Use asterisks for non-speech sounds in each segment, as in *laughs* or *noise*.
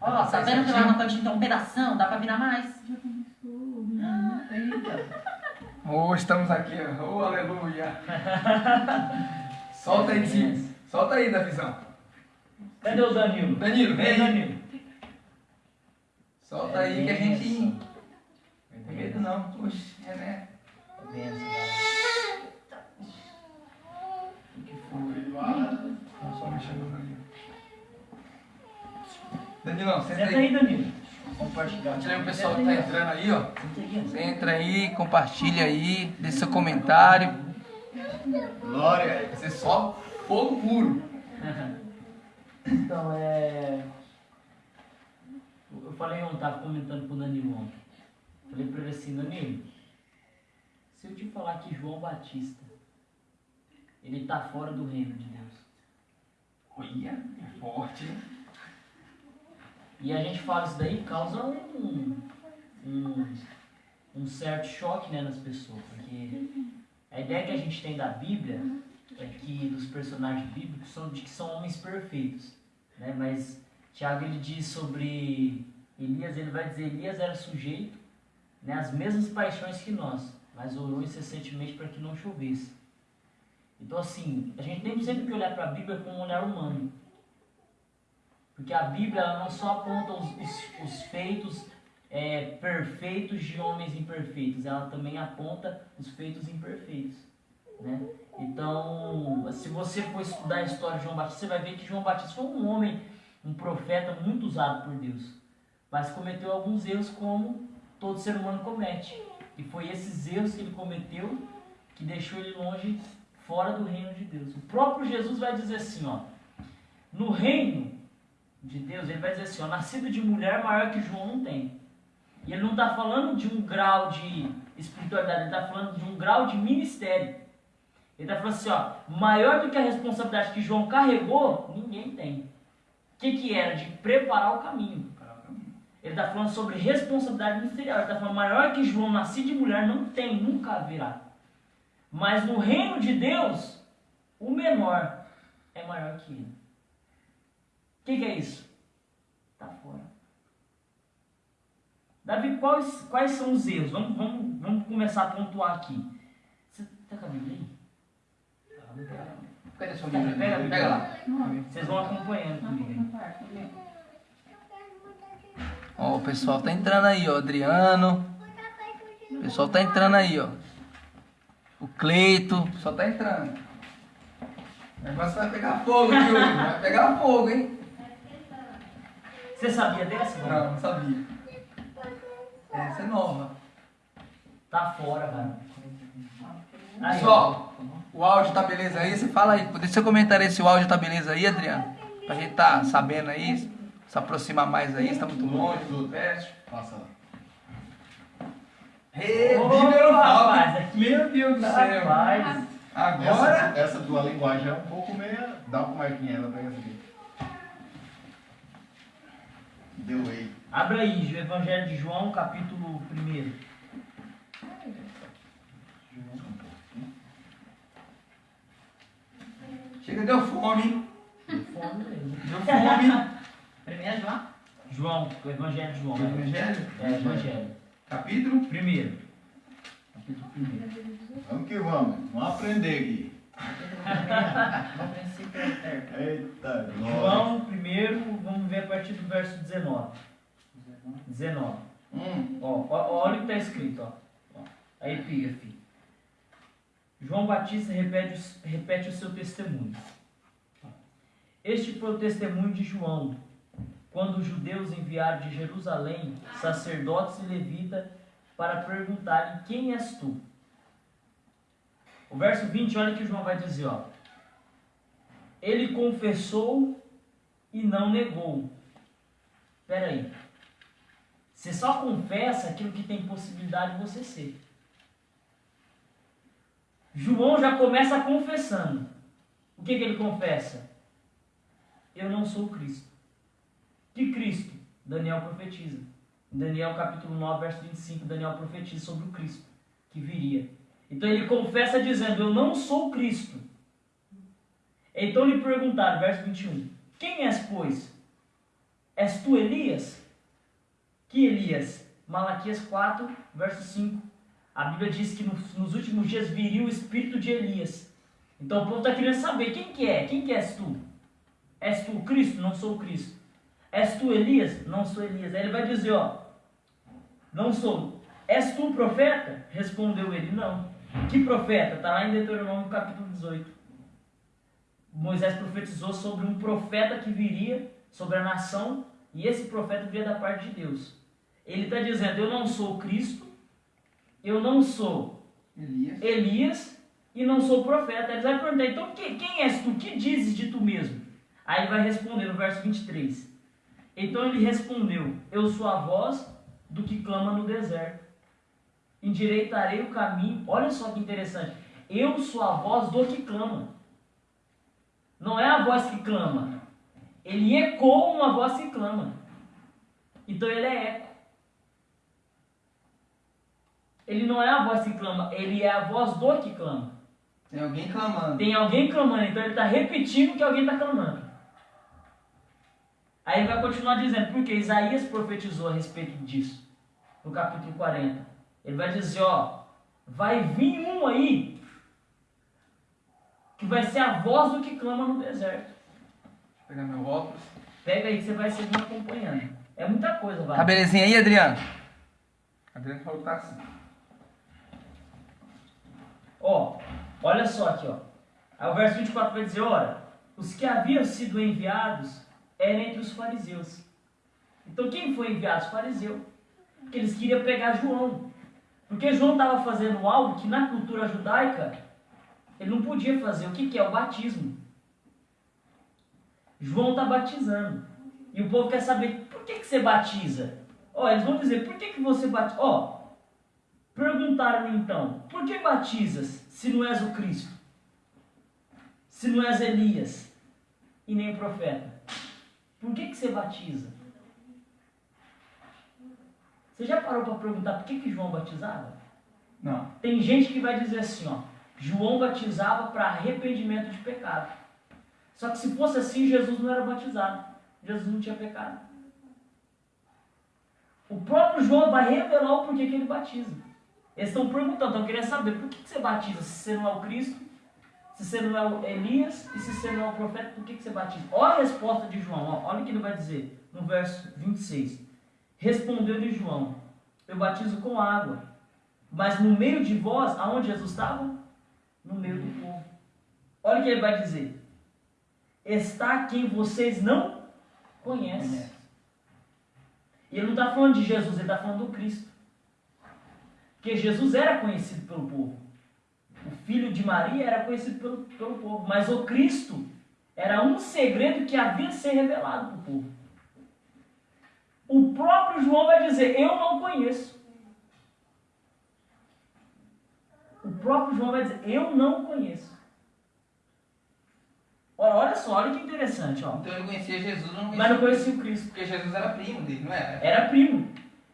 Ó, tá vendo que lá no cantinho tem um pedação? Dá pra virar mais? Oh, estamos aqui, ó. Oh, aleluia. *laughs* Solta aí, Sim. Solta aí, Davizão. Cadê o Danilo? Danilo, vem aí. Danilo. Solta aí que a gente. Benção. Não tem medo não. Oxe, é né? Benção, galera. O que foi? Não, só mexendo no Danilo. Danilão, senta Senta aí. aí, Danilo. Compartilhar. Tira aí o pessoal que tá entrando aí, ó. Você entra aí, compartilha aí, deixa seu comentário. Glória. Vai ser só fogo puro. Então, é. Eu falei ontem, tava comentando com o Danilo ontem. Falei pra ele assim, Danilo, se eu te falar que João Batista, ele tá fora do reino de Deus. Olha, é forte, hein? E a gente fala isso daí causa um, um, um certo choque né, nas pessoas, porque a ideia que a gente tem da Bíblia é que dos personagens bíblicos são de que são homens perfeitos, né? Mas Tiago ele diz sobre Elias, ele vai dizer Elias era sujeito né, às mesmas paixões que nós, mas orou incessantemente para que não chovesse. Então assim, a gente tem sempre que olhar para a Bíblia com um olhar humano. Porque a Bíblia não só aponta os, os, os feitos é, perfeitos de homens imperfeitos, ela também aponta os feitos imperfeitos. Né? Então, se você for estudar a história de João Batista, você vai ver que João Batista foi um homem, um profeta muito usado por Deus, mas cometeu alguns erros como todo ser humano comete. E foi esses erros que ele cometeu que deixou ele longe, fora do reino de Deus. O próprio Jesus vai dizer assim, ó, no reino de Deus, ele vai dizer assim, ó, nascido de mulher maior que João não tem. E ele não está falando de um grau de espiritualidade, ele está falando de um grau de ministério. Ele está falando assim, ó, maior do que a responsabilidade que João carregou, ninguém tem. O que, que era? De preparar o caminho. Ele está falando sobre responsabilidade ministerial. Ele está falando, maior que João, nascido de mulher, não tem, nunca haverá. Mas no reino de Deus, o menor é maior que ele. O que, que é isso? Está fora. Davi, quais, quais são os erros? Vamos, vamos, vamos começar a pontuar aqui. Você está com a Bíblia aí? Cadê sua Pega, Bíblia? pega, Pega lá. Vocês vão acompanhando comigo. Ó, o pessoal tá entrando aí, ó. Adriano. O pessoal tá entrando aí, ó. O Cleito. Só tá entrando. O negócio vai pegar fogo hoje. Vai pegar fogo, hein? Você sabia dessa? Não, não sabia. Essa é nova. Tá fora. Aí, Pessoal, o áudio tá beleza aí? Você fala aí. Deixa seu comentário aí se o áudio tá beleza aí, Adriano. Pra gente tá sabendo aí, se aproximar mais aí, se tá muito longe, tudo perto. Passa lá. Falo. rapaz, Meu Deus do céu. Rapaz, Agora. Essa, essa tua linguagem é um pouco meia. Dá uma marquinha ela pega essa aqui. Deu aí. abra aí, o Evangelho de João, capítulo 1. Chega, deu fome, hein? Fome mesmo. Deu fome. *laughs* Primeiro, João? João, o Evangelho de João. né? Evangelho? É, Evangelho. Capítulo? Primeiro. Capítulo 1. Vamos que vamos. Vamos aprender aqui. No princípio é certo. Eita. João, primeiro, vamos ver a partir do verso 19. 19. Hum. Ó, ó, olha o que está escrito, ó. ó. A epígrafe. João Batista repete, o- repete o seu testemunho. Este foi o testemunho de João, quando os judeus enviaram de Jerusalém sacerdotes e levitas para perguntarem: Quem és tu? O verso 20, olha o que João vai dizer, ó. Ele confessou e não negou. Espera aí. Você só confessa aquilo que tem possibilidade de você ser. João já começa confessando. O que, que ele confessa? Eu não sou o Cristo. Que Cristo? Daniel profetiza. Daniel capítulo 9, verso 25, Daniel profetiza sobre o Cristo que viria. Então ele confessa dizendo: Eu não sou Cristo. Então lhe perguntaram, verso 21, quem és, pois? És tu Elias? Que Elias? Malaquias 4, verso 5. A Bíblia diz que nos, últimos dias viria o espírito de Elias. Então o povo está querendo saber quem que é, quem que és tu? És tu Cristo? Não sou Cristo. És tu Elias? Não sou Elias. Aí ele vai dizer, ó, não sou. És tu profeta? Respondeu ele, não. Que profeta? Está lá em Deuteronômio capítulo 18. Moisés profetizou sobre um profeta que viria sobre a nação e esse profeta viria da parte de Deus. Ele está dizendo: Eu não sou Cristo, eu não sou Elias. Elias e não sou profeta. Ele vai perguntar: Então quem, quem és tu? Que dizes de tu mesmo? Aí ele vai responder no verso 23. Então ele respondeu: Eu sou a voz do que clama no deserto. Endireitarei o caminho. Olha só que interessante. Eu sou a voz do que clama. Não é a voz que clama. Ele ecoa uma voz que clama. Então ele é eco. Ele não é a voz que clama, ele é a voz do que clama. Tem alguém clamando. Tem alguém clamando, então ele está repetindo que alguém está clamando. Aí ele vai continuar dizendo, porque Isaías profetizou a respeito disso, no capítulo 40. Ele vai dizer, ó, vai vir um aí que vai ser a voz do que clama no deserto. Vou pegar meu óculos. Pega aí que você vai seguir acompanhando. É muita coisa, vai. Tá belezinha aí, Adriano? Adriano falou que tá assim. Ó, olha só aqui, ó. Aí o verso 24 vai dizer, ora, os que haviam sido enviados eram entre os fariseus. Então quem foi enviado? Os fariseus. Porque eles queriam pegar João. Porque João estava fazendo algo que na cultura judaica ele não podia fazer. O que, que é? O batismo. João está batizando. E o povo quer saber por que, que você batiza. Ó, eles vão dizer, por que, que você batiza? Ó, perguntaram então, por que batizas se não és o Cristo? Se não és Elias e nem profeta? Por que, que você batiza? Você já parou para perguntar por que, que João batizava? Não. Tem gente que vai dizer assim, ó, João batizava para arrependimento de pecado. Só que se fosse assim, Jesus não era batizado. Jesus não tinha pecado. O próprio João vai revelar o porquê que ele batiza. Eles estão perguntando, estão querendo saber por que, que você batiza se você não é o Cristo, se você não é o Elias e se você não é o profeta, por que, que você batiza? Olha a resposta de João, ó, olha o que ele vai dizer no verso 26. Respondeu-lhe João: Eu batizo com água, mas no meio de vós, aonde Jesus estava? No meio do povo. Olha o que ele vai dizer: Está quem vocês não conhecem. E ele não está falando de Jesus, ele está falando do Cristo. Porque Jesus era conhecido pelo povo. O filho de Maria era conhecido pelo, pelo povo. Mas o Cristo era um segredo que havia de ser revelado para o povo. O próprio João vai dizer: Eu não conheço. O próprio João vai dizer: Eu não conheço. Olha, olha só, olha que interessante. Ó. Então ele conhecia Jesus, não conhecia Mas não conhecia o Cristo. Porque Jesus era primo dele, não era? Era primo.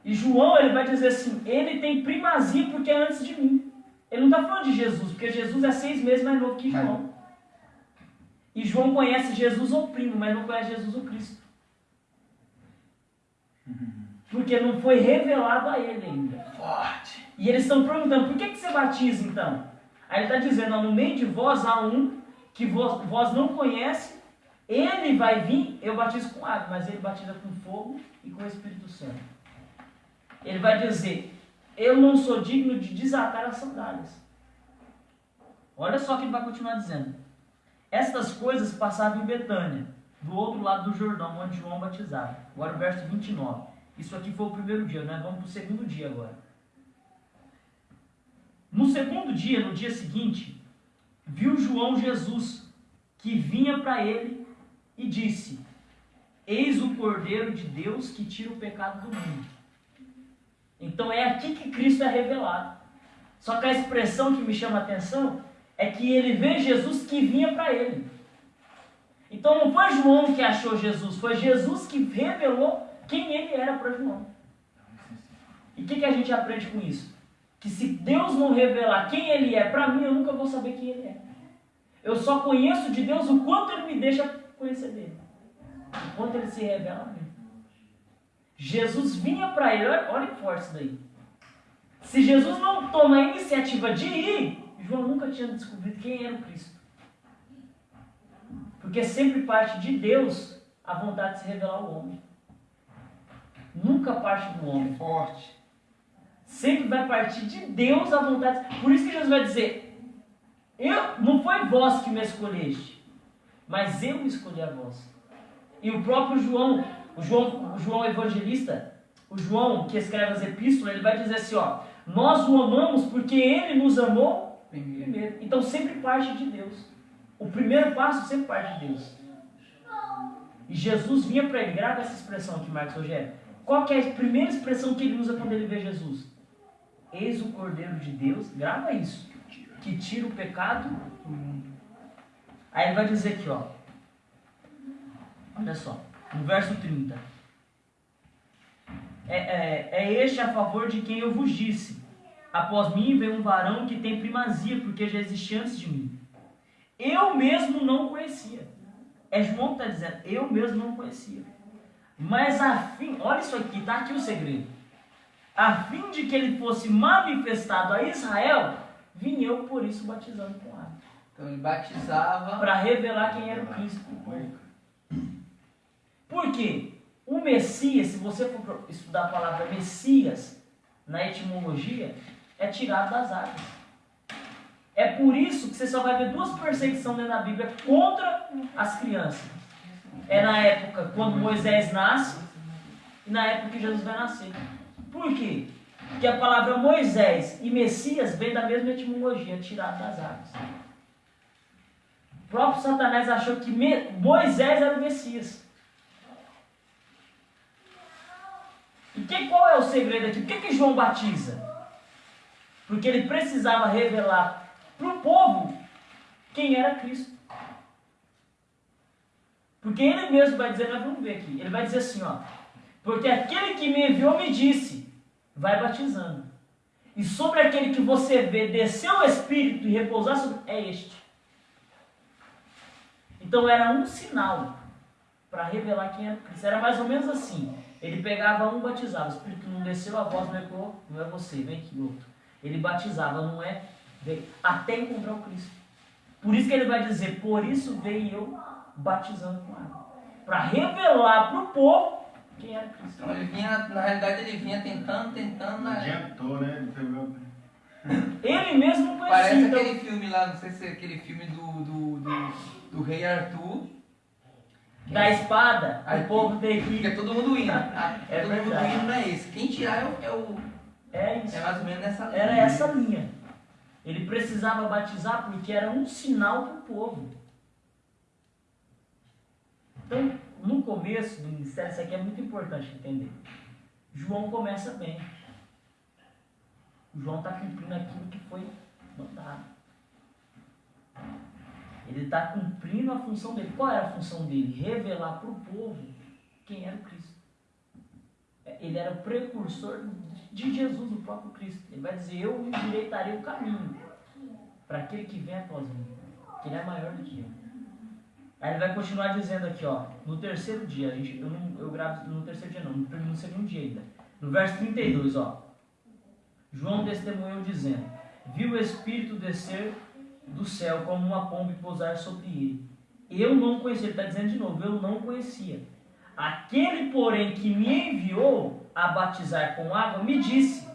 E João ele vai dizer assim: Ele tem primazia porque é antes de mim. Ele não está falando de Jesus, porque Jesus é seis meses mais novo que João. E João conhece Jesus o primo, mas não conhece Jesus o Cristo. Porque não foi revelado a ele ainda. Forte. E eles estão perguntando, por que, que você batiza então? Aí ele está dizendo, no meio de vós há um que vós, vós não conhece, ele vai vir, eu batizo com água, mas ele batiza com fogo e com o Espírito Santo. Ele vai dizer, eu não sou digno de desatar as sandálias. Olha só o que ele vai continuar dizendo. Estas coisas passavam em Betânia, do outro lado do Jordão, onde João batizava. Agora o verso 29. Isso aqui foi o primeiro dia, nós vamos para o segundo dia agora. No segundo dia, no dia seguinte, viu João Jesus, que vinha para ele e disse: Eis o Cordeiro de Deus que tira o pecado do mundo. Então é aqui que Cristo é revelado. Só que a expressão que me chama a atenção é que ele vê Jesus que vinha para ele. Então não foi João que achou Jesus, foi Jesus que revelou quem ele era para João. E o que, que a gente aprende com isso? Que se Deus não revelar quem ele é para mim, eu nunca vou saber quem ele é. Eu só conheço de Deus o quanto Ele me deixa conhecer dele. O quanto Ele se revela a mim. Jesus vinha para ele, olha, olha que forte isso daí. Se Jesus não toma a iniciativa de ir, João nunca tinha descobrido quem era o Cristo. Porque sempre parte de Deus a vontade de se revelar ao homem. Nunca parte do homem. Forte. Sempre vai partir de Deus a vontade. Por isso que Jesus vai dizer: eu, não foi vós que me escolheste, mas eu escolhi a vós. E o próprio João, o João, o João evangelista, o João que escreve as epístolas, ele vai dizer assim: ó, nós o amamos porque ele nos amou Primeiro. Então sempre parte de Deus. O primeiro passo sempre parte de Deus. E Jesus vinha para ele, grava essa expressão aqui, Marcos Rogério. Qual é a primeira expressão que ele usa quando ele vê Jesus? Eis o Cordeiro de Deus, grava isso, que tira o pecado do mundo. Aí ele vai dizer aqui, ó. Olha só, no verso 30. É, é, é este a favor de quem eu vos disse. Após mim vem um varão que tem primazia, porque já existia antes de mim. Eu mesmo não conhecia. É João que está dizendo, eu mesmo não conhecia. Mas a fim, olha isso aqui, está aqui o segredo. A fim de que ele fosse manifestado a Israel, vim eu por isso batizando com água. Então ele batizava. Para revelar quem era o Cristo. Por quê? O Messias, se você for estudar a palavra Messias na etimologia, é tirado das águas. É por isso que você só vai ver duas perseguições dentro da Bíblia contra as crianças. É na época quando Moisés nasce e na época que Jesus vai nascer. Por quê? Porque a palavra Moisés e Messias vem da mesma etimologia, tirado das águas. O próprio Satanás achou que Moisés era o Messias. E que, qual é o segredo aqui? Por que, que João batiza? Porque ele precisava revelar para o povo quem era Cristo. Porque ele mesmo vai dizer, nós vamos ver aqui, ele vai dizer assim, ó, porque aquele que me enviou me disse, vai batizando. E sobre aquele que você vê descer o Espírito e repousar sobre, é este. Então era um sinal para revelar quem era Cristo. Era mais ou menos assim. Ele pegava um, batizava. O Espírito não desceu, a voz não ecoou, não é você, vem aqui outro. Ele batizava, não é, veio, até encontrar o Cristo. Por isso que ele vai dizer, por isso veio eu batizando com água. Para revelar para o povo quem era Cristo. Então ele vinha, na realidade ele vinha tentando, tentando. Não Na... adiantou, né? Ele mesmo não conhecia. Parece então- aquele filme lá, não sei se é aquele filme do, do, do, do Rei Arthur. da espada, Aí o povo tem Fica que. todo mundo indo. É todo mundo verdade. indo não é esse. Quem tirar é o. É, o, É isso. é mais ou menos nessa linha. Era essa linha. Ele precisava batizar porque era um sinal para o povo. Então, no começo do ministério, isso aqui é muito importante entender. João começa bem. João está cumprindo aquilo que foi mandado. Ele está cumprindo a função dele. Qual era a função dele? Revelar para o povo quem era o Cristo. Ele era o precursor de Jesus, o próprio Cristo. Ele vai dizer: Eu endireitarei o caminho para aquele que vem após mim, que ele é maior do que eu. Aí ele vai continuar dizendo aqui, ó, no terceiro dia, a gente, eu, não, eu gravo no terceiro dia não, no, no segundo dia ainda. No verso 32, ó. João testemunhou dizendo: Viu o Espírito descer do céu como uma pomba e pousar sobre ele. Eu não conhecia, ele está dizendo de novo, eu não conhecia. Aquele, porém, que me enviou a batizar com água, me disse: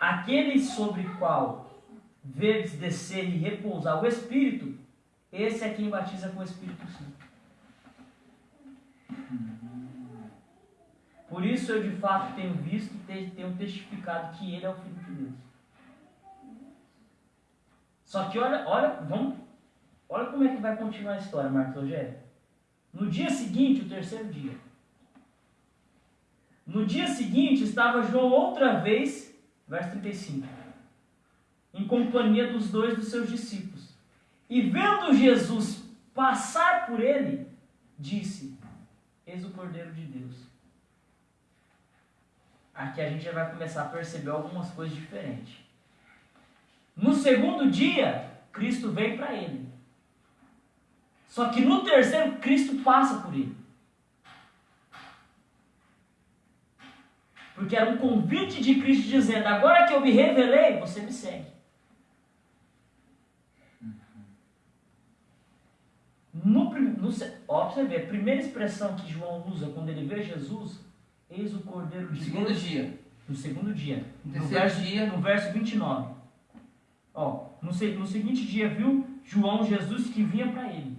Aquele sobre qual vedes descer e repousar o Espírito, esse é quem batiza com o Espírito Santo. Por isso eu de fato tenho visto e tenho testificado que ele é o Filho de Deus. Só que olha, olha, vamos, olha como é que vai continuar a história, Marcos Rogério. No dia seguinte, o terceiro dia. No dia seguinte estava João outra vez, verso 35, em companhia dos dois dos seus discípulos. E vendo Jesus passar por ele, disse: Eis o Cordeiro de Deus. Aqui a gente já vai começar a perceber algumas coisas diferentes. No segundo dia, Cristo veio para ele. Só que no terceiro, Cristo passa por ele. Porque era um convite de Cristo dizendo: agora que eu me revelei, você me segue. No, no, ó, você ver, a primeira expressão que João usa quando ele vê Jesus, eis o Cordeiro No de segundo Deus. dia. No segundo dia. No No verso, dia. no verso 29. Ó, no, no seguinte dia viu João Jesus que vinha para ele.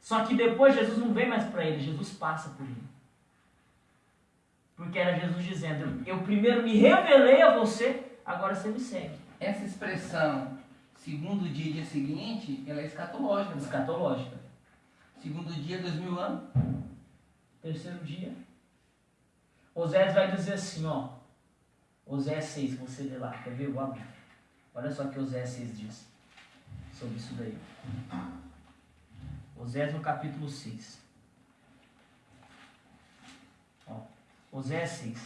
Só que depois Jesus não vem mais para ele, Jesus passa por ele. Porque era Jesus dizendo: Eu primeiro me revelei a você, agora você me segue. Essa expressão, segundo dia, dia seguinte, ela é escatológica. Escatológica. Segundo dia, dois mil anos. Terceiro dia. Osés vai dizer assim, ó. Osés 6, você lê lá, quer ver? Eu abrir. Olha só o que Osés 6 diz sobre isso daí. Osés no capítulo 6. Ó, Osés 6.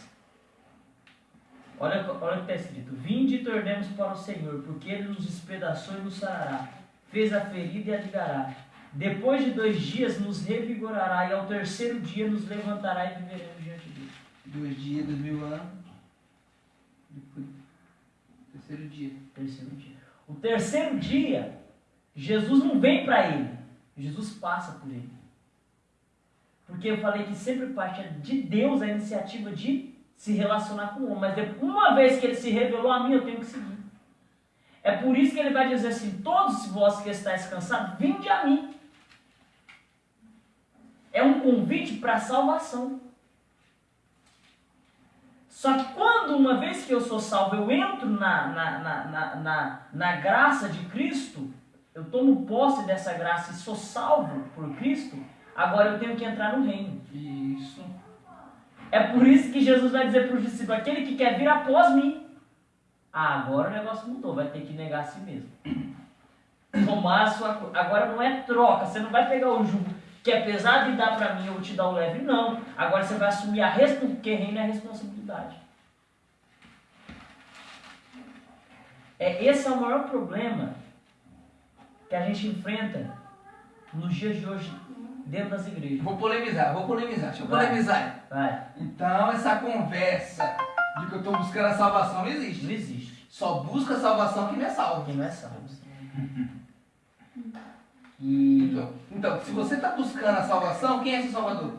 Olha, olha o que está escrito. Vinde e tornemos para o Senhor, porque Ele nos despedaçou e nos sarará. Fez a ferida e a ligará. Depois de dois dias nos revigorará, e ao terceiro dia nos levantará e viveremos diante dele. Dois dias, dois mil anos. Depois, terceiro dia. Terceiro dia. O terceiro dia, Jesus não vem para ele, Jesus passa por ele. Porque eu falei que sempre parte de Deus a iniciativa de se relacionar com o homem. Mas uma vez que ele se revelou a mim, eu tenho que seguir. É por isso que ele vai dizer assim: Todos vós que estáis cansados, vinde a mim. É um convite para a salvação. Só que quando, uma vez que eu sou salvo, eu entro na, na, na, na, na graça de Cristo, eu tomo posse dessa graça e sou salvo por Cristo, agora eu tenho que entrar no reino. Isso. É por isso que Jesus vai dizer para os discípulos: aquele que quer vir após mim. Ah, agora o negócio mudou, vai ter que negar a si mesmo. *clears throat* Tomar a sua. Agora não é troca, você não vai pegar o jugo que é pesado e dar para mim, eu vou te dar o leve. Não. Agora você vai assumir a responsabilidade, porque reino é responsabilidade. É, esse é o maior problema que a gente enfrenta nos dias de hoje dentro das igrejas. Vou polemizar, vou polemizar. Deixa eu Vai. polemizar. Vai, Então, essa conversa de que eu estou buscando a salvação não existe. não existe. Só busca a salvação quem não é salvo. Quem não é salvo. *laughs* E Então, então, se você está buscando a salvação, quem é seu salvador?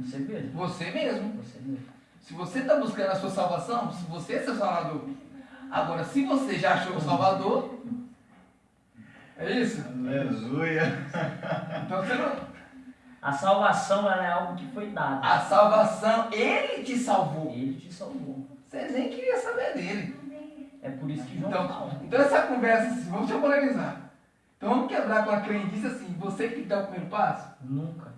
você mesmo. Você mesmo. Você mesmo. Se você está buscando a sua salvação, se você é seu salvador. Agora, se você já achou o salvador, é isso? Aleluia. Então você não. A salvação ela é algo que foi dado. A salvação, ele te salvou. Ele te salvou. Você nem queria saber dele. É por isso que João Então, fala. então essa conversa, assim, vamos te polemizar. Então vamos quebrar com a crendice assim, você que dar o primeiro passo? Nunca.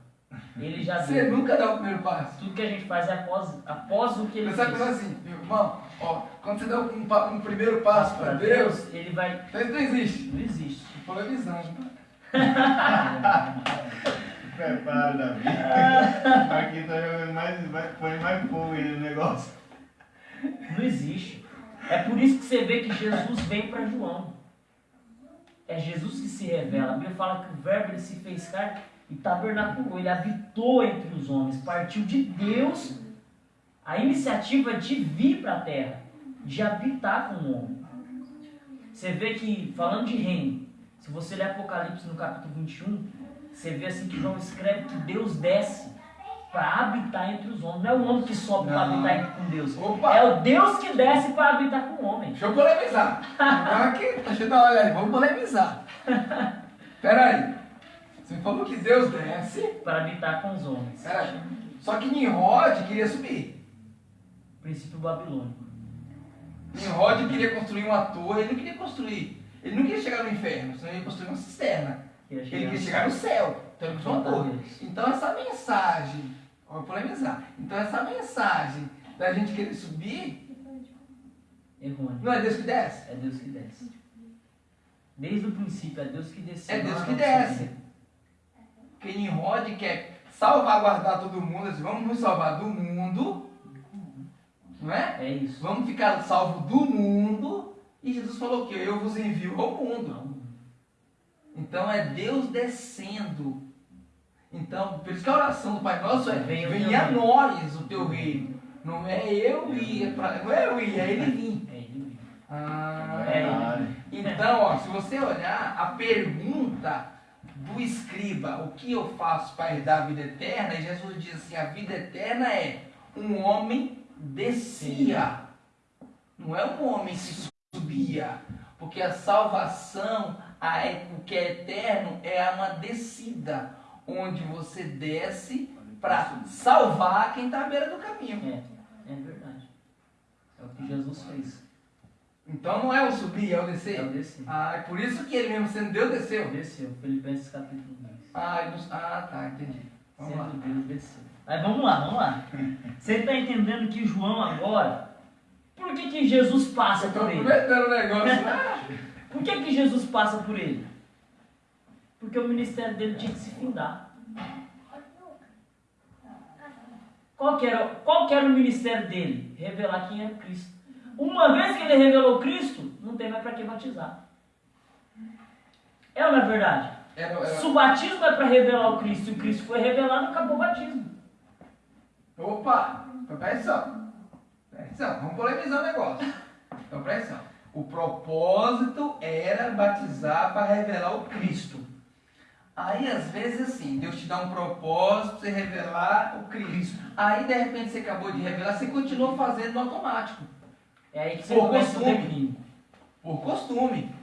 Ele já Você deu. nunca dá o primeiro passo. Tudo que a gente faz é após, após o que ele coisa fez. assim, meu irmão, ó, quando você dá um, um primeiro passo para Deus, ele vai. então isso não existe. Não existe. Tô *laughs* tá? Prepara, Davi. *laughs* Aqui tá jogando mais, vai, põe mais fogo aí no negócio. Não existe. É por isso que você vê que Jesus vem para João. É Jesus que se revela. A Bíblia fala que o verbo ele se fez carne e tabernaculou. Ele habitou entre os homens. Partiu de Deus a iniciativa de vir para a terra, de habitar com o homem. Você vê que, falando de reino, se você ler Apocalipse no capítulo 21, você vê assim que João escreve que Deus desce para habitar entre os homens. Não é o homem que sobe para habitar com Deus. Opa! É o Deus que desce para habitar com o homem. Deixa eu polemizar. Agora que deixa eu dar uma olhada, vamos polemizar. *laughs* Pera aí. Você falou que Deus desce. Para habitar com os homens. Pera aí. Só que Nimrod queria subir. Princípio babilônico. Nimrod queria construir uma torre, ele não queria construir. Ele não queria chegar no inferno, senão ele ia construir uma cisterna. Ele queria chegar no céu. Então ele construiu uma torre. Então essa mensagem, vou polemizar. Então essa mensagem da gente querer subir, Errôneo. não é Deus que desce? É Deus que desce. Desde o princípio, é Deus que desce. É Deus que desce. Porque Nimrod quer salvaguardar todo mundo, assim, vamos nos salvar do mundo, não é? É isso. Vamos ficar salvo do mundo. E Jesus falou que eu vos envio ao mundo. Então é Deus descendo. Então, por isso que a oração do Pai Nosso é Venha a reino." nós o teu reino. Não é eu ir, é pra- não é eu ir, é ele vir. É ele. Ah, É. Então, ó, se você olhar a pergunta do escriba, o que eu faço para herdar a vida eterna, e Jesus diz assim: a vida eterna é um homem descia, não é um homem que subia, porque a salvação, a, o que é eterno, é uma descida, onde você desce para salvar quem está à beira do caminho. É, é verdade. É o que Jesus fez. Então não é o subir, é o É o descer. descer. Ah, é por isso que ele mesmo sendo Deus desceu. Desceu. Filipenses capítulo 2. Ah, ele ah, tá, entendi. Vamos lá. Sendo Deus desceu. Mas vamos lá, vamos lá. Você está entendendo que João agora, por que, que Jesus passa Eu tô por ele? aproveitando o negócio. *laughs* Por que, que Jesus passa por ele? Porque o ministério dele tinha que se findar. Qual que, era, qual que era o ministério dele? Revelar quem era Cristo. Uma vez que ele revelou Cristo, não tem mais para que batizar. É ou não é verdade? Era, era- Se o batismo é para revelar o Cristo e o Cristo foi revelado, acabou o batismo. Opa, então presta atenção. Presta atenção, vamos polemizar o negócio. Então presta atenção. O propósito era batizar para revelar o Cristo. Aí às vezes assim, Deus te dá um propósito para você revelar o Cristo. Aí de repente você acabou de revelar, você continua fazendo no automático. É aí que você Por costume. Por costume.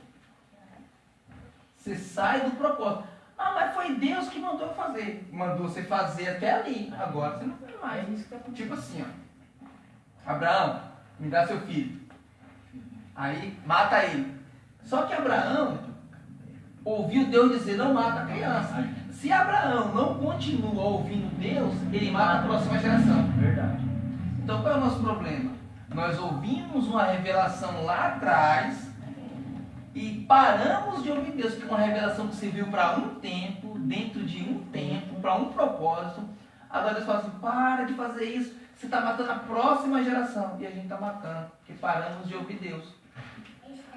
Você sai do propósito. Ah, mas foi Deus que mandou fazer. Mandou você fazer até ali. Agora você não quer mais. É tá Tipo assim, ó. Abraão, me dá seu filho. Aí mata ele. Só que Abraão ouviu Deus dizer, não mata a criança. Se Abraão não continua ouvindo Deus, ele mata a próxima geração. Verdade. Então qual é o nosso problema? Nós ouvimos uma revelação lá atrás e paramos de ouvir Deus, que é uma revelação que serviu para um tempo, dentro de um tempo, para um propósito. Agora Deus fala assim, para de fazer isso, você está matando a próxima geração. E a gente está matando, porque paramos de ouvir Deus.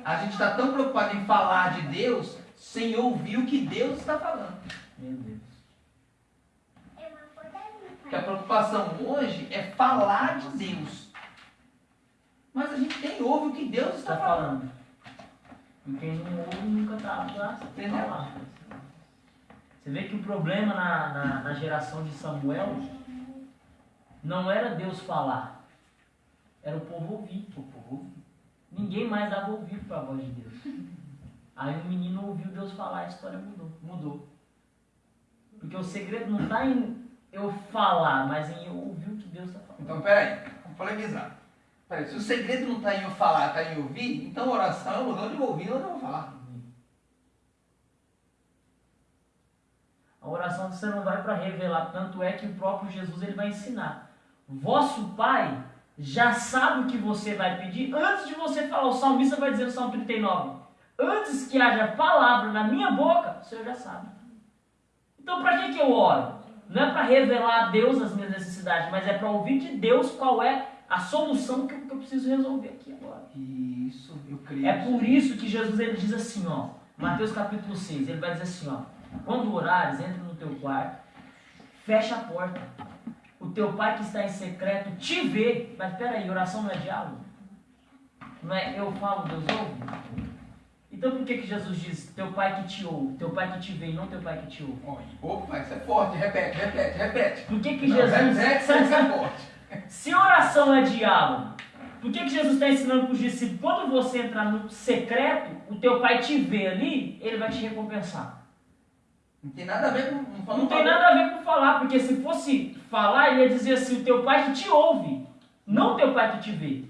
A gente está tão preocupado em falar de Deus sem ouvir o que Deus está falando. Meu Deus. Porque a preocupação hoje é falar de Deus. Mas a gente nem ouve o que Deus está Está falando. E quem não ouve nunca está Entendeu? falar. Você vê que o problema na, na, na geração de Samuel não era Deus falar, era o povo ouvir. O povo ouvir. Ninguém mais dava ouvido para a voz de Deus. Aí o menino ouviu Deus falar, a história mudou. Mudou. Porque o segredo não está em eu falar, mas em eu ouvir o que Deus está falando. Então, peraí, vamos polemizar. Peraí, se o segredo não está em eu falar, está em ouvir, então oração é o lugar de eu ouvir, não de eu falar. A oração você não vai para revelar, tanto é que o próprio Jesus ele vai ensinar. Vosso Pai já sabe o que você vai pedir antes de você falar. O salmista vai dizer no Salmo 39: Antes que haja palavra na minha boca, o Senhor já sabe. Então, para que, que eu oro? Não é para revelar a Deus as minhas necessidades, mas é para ouvir de Deus qual é a solução que eu, preciso resolver aqui agora. Isso, eu creio. É por isso que Jesus ele diz assim, ó, Mateus capítulo 6, ele vai dizer assim, ó, quando orares, entra no teu quarto, fecha a porta. O teu pai que está em secreto te vê. Mas peraí, oração não é diálogo? Não é eu falo, Deus ouve? Então por que, que Jesus diz teu pai que te ouve, teu pai que te vê e não teu pai que te ouve? Opa, isso é forte, repete, repete, repete. Por que, que Não, Jesus. repete, *laughs* isso é forte. Se oração é diálogo, por que, que Jesus está ensinando para os discípulos? Quando você entrar no secreto, o teu pai te vê ali, ele vai te recompensar. Não tem nada a ver com. Não, Não tem nada a ver com falar, porque se fosse falar, ele ia dizer assim, o teu pai que te ouve, não o teu pai que te vê.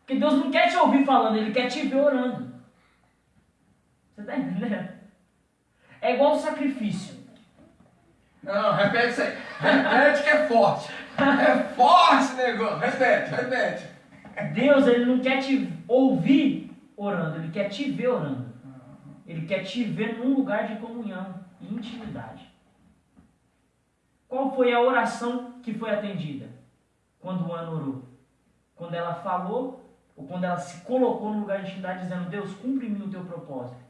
Porque Deus não quer te ouvir falando, ele quer te ver orando. Você está entendendo? É igual o sacrifício. Não, não, repete isso aí. Repete que é forte. É forte negócio. Repete, repete. Deus, ele não quer te ouvir orando, ele quer te ver orando. Ele quer te ver num lugar de comunhão e intimidade. Qual foi a oração que foi atendida? Quando Ana orou? Quando ela falou, ou quando ela se colocou no lugar de intimidade, dizendo: Deus, cumpre-me o teu propósito.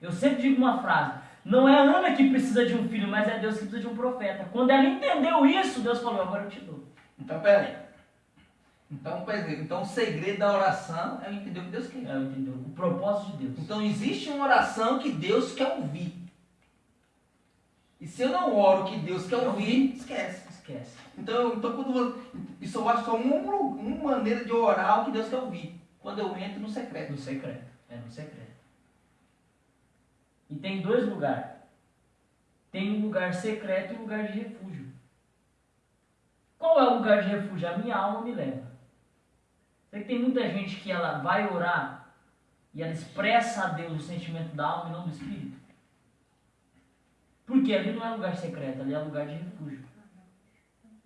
Eu sempre digo uma frase: não é a Ana que precisa de um filho, mas é Deus que precisa de um profeta. Quando ela entendeu isso, Deus falou: agora eu te dou. Então, peraí. Então, por exemplo, então o segredo da oração é entender o que Deus quer. É, entendeu? O propósito de Deus. Então existe uma oração que Deus quer ouvir. E se eu não oro o que Deus quer ouvir, esquece. Esquece. Então, então quando você, isso eu acho só uma, uma maneira de orar o que Deus quer ouvir. Quando eu entro no secreto. No secreto. É no secreto. E tem dois lugares. Tem um lugar secreto e um lugar de refúgio. Qual é o lugar de refúgio? A minha alma me leva. Sei que tem muita gente que ela vai orar e ela expressa a Deus o sentimento da alma e não do espírito. Porque ali não é lugar secreto, ali é lugar de refúgio.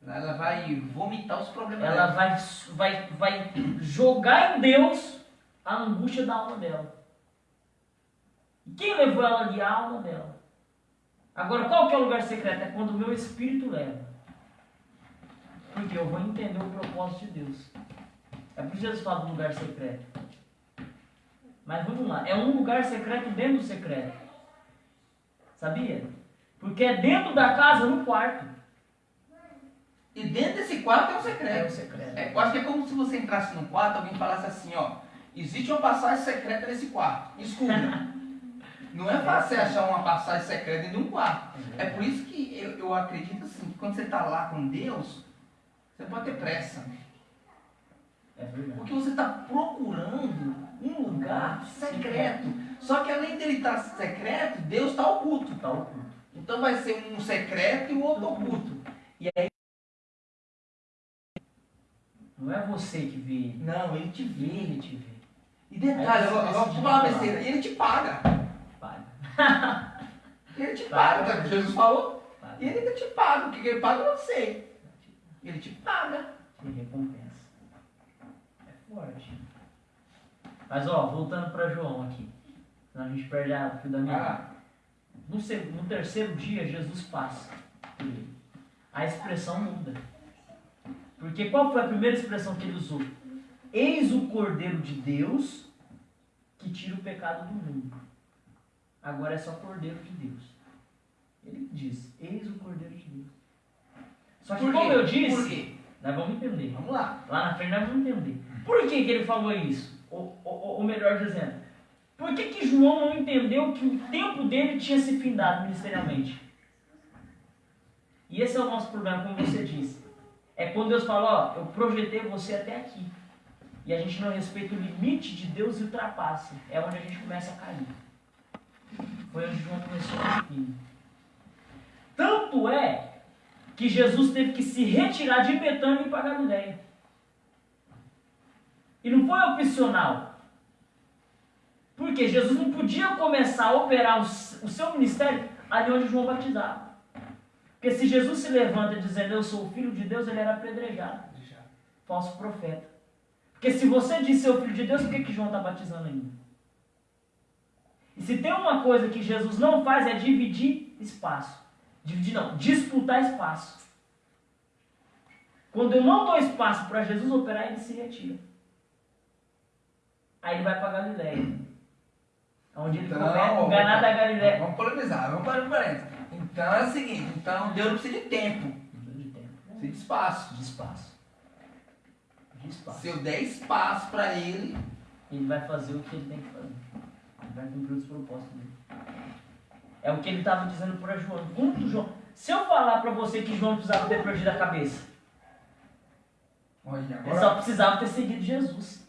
Ela vai vomitar os problemas Ela dela. vai, vai, vai jogar em Deus a angústia da alma dela. E quem levou ela ali? A alma dela. Agora, qual que é o lugar secreto? É quando o meu espírito leva. Porque eu vou entender o propósito de Deus. É por isso que Jesus fala do lugar secreto. Mas vamos lá, é um lugar secreto dentro do secreto. Sabia? Porque é dentro da casa, no quarto. E dentro desse quarto é um É o secreto. secreto. É, eu acho que é como se você entrasse num quarto e alguém falasse assim, ó. Existe uma passagem secreta nesse quarto. Escura. *laughs* Não é fácil achar uma passagem secreta dentro de um quarto. É por isso que eu, eu acredito assim, que quando você está lá com Deus, você pode ter pressa. É. Porque você está procurando um lugar secreto. Só que além dele estar secreto, Deus está oculto. Tá oculto. Então vai ser um secreto e o outro oculto. E aí, Não é você que vê ele. não, ele te vê. Ele te vê. E detalhe, eu, eu vou falar uma besteira, ele te paga. Paga. *laughs* Ele te Paga. paga, tá? Jesus falou. Paga. E ele ainda te paga. O que ele paga eu não sei. Ele te paga. Te recompensa. Forte. Mas ó, voltando para João aqui. Senão a gente perde a fio da minha. Ah, No, no terceiro dia, Jesus passa por ele. A expressão muda. Porque qual foi a primeira expressão que ele usou? Eis o Cordeiro de Deus que tira o pecado do mundo. Agora é só Cordeiro de Deus. Ele diz: Eis o Cordeiro de Deus. Só que, como eu disse, nós vamos entender. Vamos lá. Lá na frente nós vamos entender. Por que, que ele falou isso? Ou, ou, ou melhor dizendo, por que, que João não entendeu que o tempo dele tinha se findado ministerialmente? E esse é o nosso problema, como você disse. É quando Deus fala, ó, eu projetei você até aqui. E a gente não respeita o limite de Deus e ultrapassa. É onde a gente começa a cair. Foi onde João começou a cair. Tanto é que Jesus teve que se retirar de Betânia e para Galileia. E não foi opcional. Porque Jesus não podia começar a operar o seu ministério ali onde João batizava. Porque se Jesus se levanta dizendo eu sou o filho de Deus, ele era apedrejado. Falso profeta. Porque se você diz ser o filho de Deus, por que, que João está batizando ainda? E se tem uma coisa que Jesus não faz é dividir espaço. Dividir não, disputar espaço. Quando eu não dou espaço para Jesus operar, ele se retira. Aí ele vai para Galileia. Onde ele Então, começa ó, enganar da Galileia. Vamos polemizar, vamos para parênteses. Então é o seguinte, então Deus não precisa de tempo, De tempo. precisa de espaço. De espaço. De espaço. Se eu der espaço para ele, Ele vai fazer o que ele tem que fazer. Ele vai cumprir os propósitos dele. É o que ele estava dizendo para João. Quanto João? Se eu falar para você que João precisava ter perdido a cabeça, olha, ele agora só precisava ter seguido Jesus.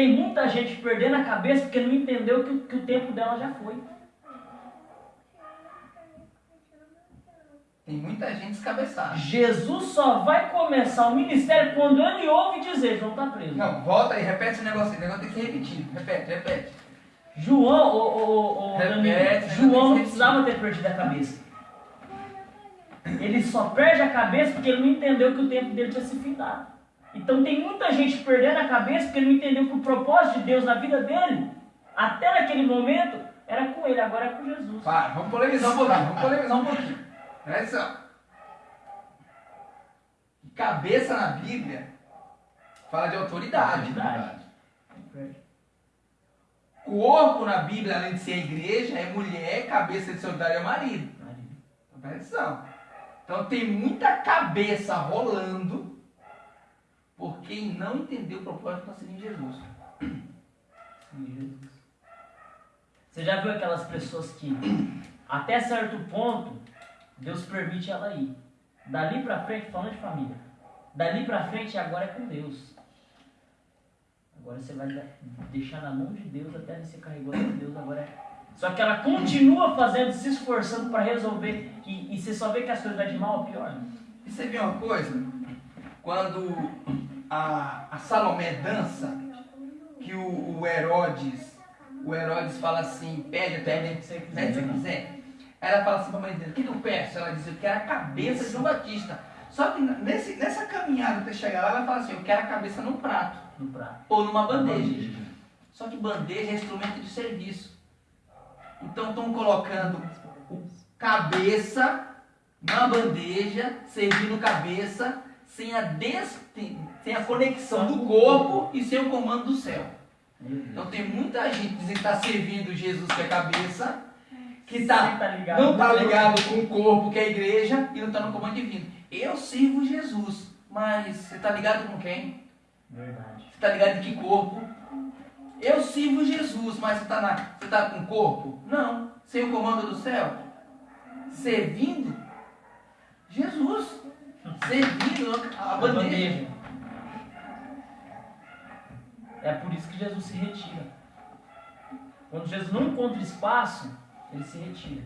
Tem muita gente perdendo a cabeça porque não entendeu que, o- que o tempo dela já foi. tem muita gente descabeçada. Jesus só vai começar o ministério quando ele ouve dizer, João está preso. Não, volta aí, repete esse negócio o negócio tem que ser repetido. Repete, repete. João, o, o, o, Repete, Danilo, João não precisava ter perdido a cabeça. Ele só perde a cabeça porque ele não entendeu que o tempo dele tinha se findado. Então tem muita gente perdendo a cabeça porque não entendeu que o propósito de Deus na vida dele, até naquele momento, era com ele, agora é com Jesus. Para, vamos polemizar um pouquinho, vamos polemizar um pouquinho. Presta atenção. Cabeça na Bíblia fala de autoridade. Autoridade. Corpo na Bíblia, além de ser a igreja, é mulher, cabeça de solidário é marido. Então, presta atenção. Então tem muita cabeça rolando por quem não entendeu o propósito para seguir Jesus. *clears throat* Jesus. Você já viu aquelas pessoas que, até certo ponto, Deus permite ela ir. Dali pra frente, falando de família, dali pra frente agora é com Deus. Agora você vai deixar na mão de Deus até você carregou com Deus, agora é. Só que ela continua fazendo, se esforçando para resolver. E, e você só vê que as coisas vai de mal a pior. E você viu uma coisa? Quando a, a Salomé dança, que o, o Herodes, o Herodes fala assim, pede até Se você né, se você quiser. quiser. Aí ela fala assim pra mãe dele, o que que eu peço? Ela diz, eu quero a cabeça de João Batista. Só que nesse, nessa caminhada até chegar lá, ela fala assim, eu quero a cabeça num prato No prato. ou numa bandeja. Só que bandeja é instrumento de serviço. Então estão colocando cabeça na bandeja, servindo cabeça, sem a, des- sem a conexão do corpo e sem o comando do céu. Deus. Então tem muita gente dizendo que está servindo Jesus que é cabeça, que Você tá, tá ligado? não está ligado com o corpo que é a igreja e não está no comando divino. Eu sirvo Jesus, mas você está ligado com quem? Verdade. Você está ligado em que corpo? Eu sirvo Jesus, mas você está você tá com corpo? Não. Sem o comando do céu? Servindo Jesus. Servindo a A bandeja. bandeja. É por isso que Jesus se retira. Quando Jesus não encontra espaço, ele se retira.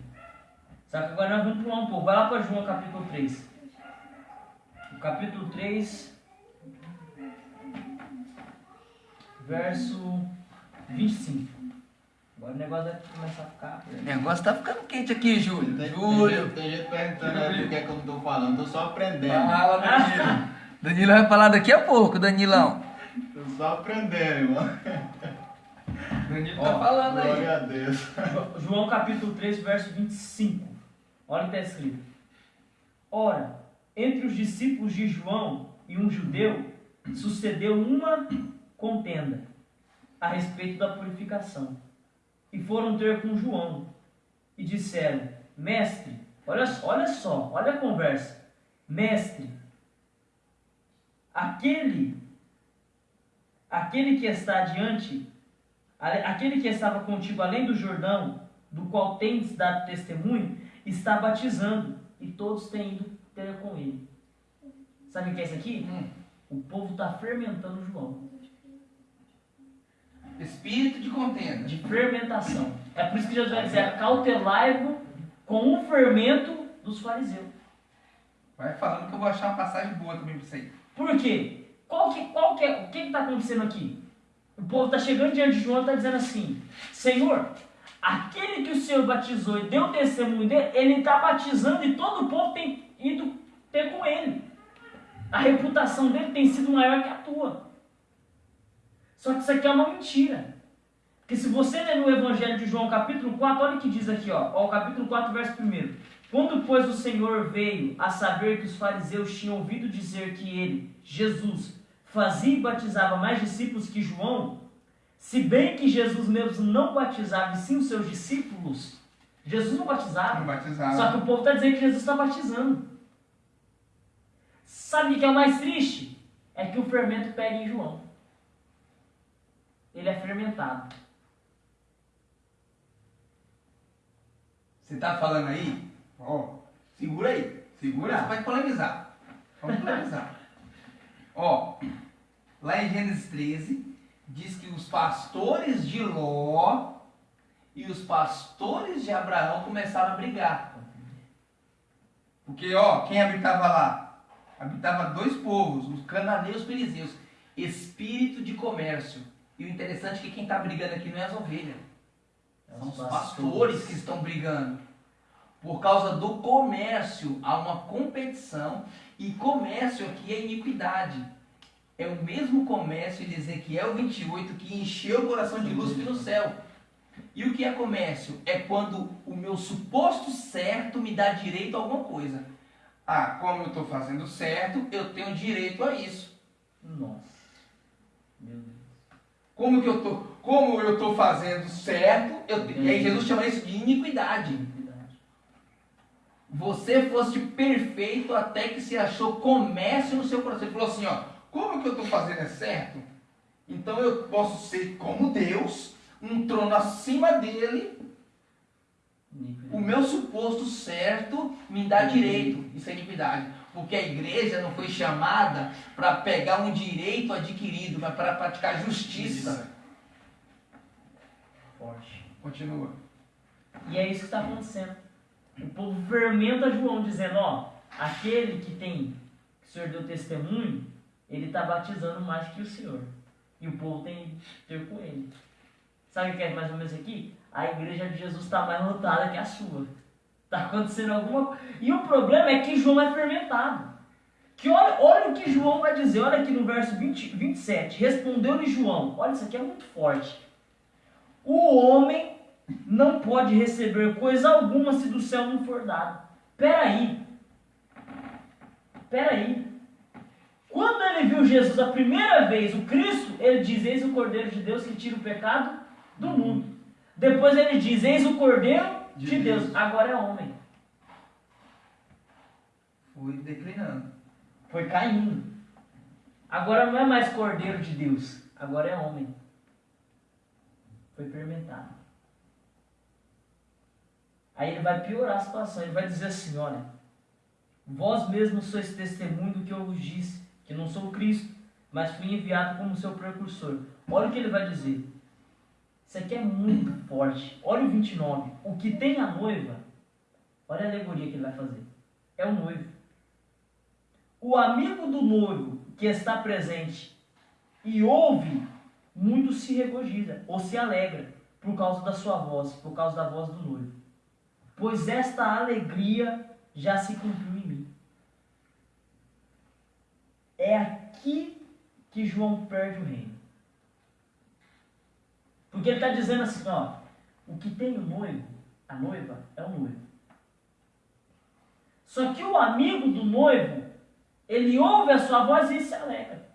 Só que agora nós vamos pular um pouco. Vai lá para João capítulo 3. O capítulo 3, verso 25. Agora o negócio vai começar a ficar. O negócio tá ficando quente aqui, Júlio. Tem, Júlio. tem gente perguntando aí por que, é que eu não tô falando, tô só aprendendo. Fala, Danilo. *laughs* Danilo vai falar daqui a pouco, Danilão. Tô só aprendendo, irmão. Danilo Ó, tá falando aí. Glória a Deus. Jo- *laughs* João capítulo 3, verso 25. Olha o que está escrito. Ora, entre os discípulos de João e um judeu, sucedeu uma contenda a respeito da purificação. E foram ter com João e disseram: Mestre, olha, só- olha só, olha a conversa. Mestre, aquele, aquele que está diante Ale- Aquele que estava contigo além do Jordão, do qual tens dado testemunho, está batizando, e todos têm ido ter com ele. Sabe o que é isso aqui? Hum. O povo está fermentando João. Espírito de contenda. De fermentação. É por isso que Jesus vai dizer: cautelai-vos com o fermento dos fariseus. Vai falando que eu vou achar uma passagem boa também pra você. Por quê? Qual que, qual que é, o que está acontecendo aqui? O povo está chegando diante de João e está dizendo assim: Senhor, aquele que o Senhor batizou e deu testemunho dele, ele está batizando e todo o povo tem ido ter com ele. A reputação dele tem sido maior que a tua. Só que isso aqui é uma mentira. Porque se você ler no Evangelho de João, capítulo 4, olha o que diz aqui, ó. ó capítulo 4, verso 1. Quando, pois, o Senhor veio a saber que os fariseus tinham ouvido dizer que ele, Jesus, fazia e batizava mais discípulos que João, se bem que Jesus mesmo não batizava e sim os seus discípulos, Jesus não batizava. Não batizado. Só que o povo está dizendo que Jesus está batizando. Sabe o que é o mais triste? É que o fermento pega em João. Ele é fermentado. Você tá falando aí? Ó, segura aí. Segura, você vai polemizar. Vamos polemizar. *laughs* Ó, lá em Gênesis 13, diz que os pastores de Ló e os pastores de Abraão começaram a brigar. Porque, ó, quem habitava lá? Habitava dois povos, os cananeus e os perizeus. Espírito de comércio. E o interessante é que quem está brigando aqui não é as ovelhas. São os pastores que estão brigando. Por causa do comércio, há uma competição. E comércio aqui é iniquidade. É o mesmo comércio de Ezequiel 28 que encheu o coração de luz no céu. E o que é comércio? É quando o meu suposto certo me dá direito a alguma coisa. Ah, como eu estou fazendo certo, eu tenho direito a isso. Nossa. Meu Deus. Como que eu tô? como eu estou fazendo certo, eu, e aí Jesus chama isso de iniquidade. Você fosse perfeito até que se achou comércio no seu coração. Ele falou assim, ó, como que eu estou fazendo é certo? Então eu posso ser como Deus, um trono acima dele, o meu suposto certo me dá direito. Isso é iniquidade. Porque a igreja não foi chamada para pegar um direito adquirido, mas para praticar justiça. Forte. Continua. E é isso que está acontecendo. O povo fermenta João, dizendo: Ó, aquele que tem, que o Senhor deu testemunho, ele está batizando mais que o Senhor. E o povo tem que ter com ele. Sabe o que é mais ou menos aqui? A igreja de Jesus está mais lotada que a sua. Está acontecendo alguma coisa. E o problema é que João é fermentado. Que olha, olha o que João vai dizer, olha aqui no verso 20, 27. Respondeu-lhe João, olha isso aqui é muito forte. O homem não pode receber coisa alguma se do céu não for dado. Peraí. Peraí. Quando ele viu Jesus a primeira vez, o Cristo, ele diz: Eis o Cordeiro de Deus que tira o pecado do mundo. Depois ele diz: Eis o Cordeiro de, De Deus. Deus. Agora é homem. Fui declinando. Foi caindo. Agora não é mais Cordeiro de Deus. Agora é homem. Foi fermentado. Aí ele vai piorar a situação. Ele vai dizer assim: Olha, vós mesmos sois testemunho do que eu vos disse, que não sou Cristo, mas fui enviado como seu precursor. Olha o que ele vai dizer. Isso aqui é muito forte. Olha o 29. O que tem a noiva, olha a alegoria que ele vai fazer. É o noivo. O amigo do noivo que está presente e ouve, muito se regozija ou se alegra por causa da sua voz, por causa da voz do noivo. Pois esta alegria já se cumpriu em mim. É aqui que João perde o reino. Porque ele está dizendo assim, ó, o que tem o noivo, a noiva, é o noivo. Só que o amigo do noivo, ele ouve a sua voz e se alegra.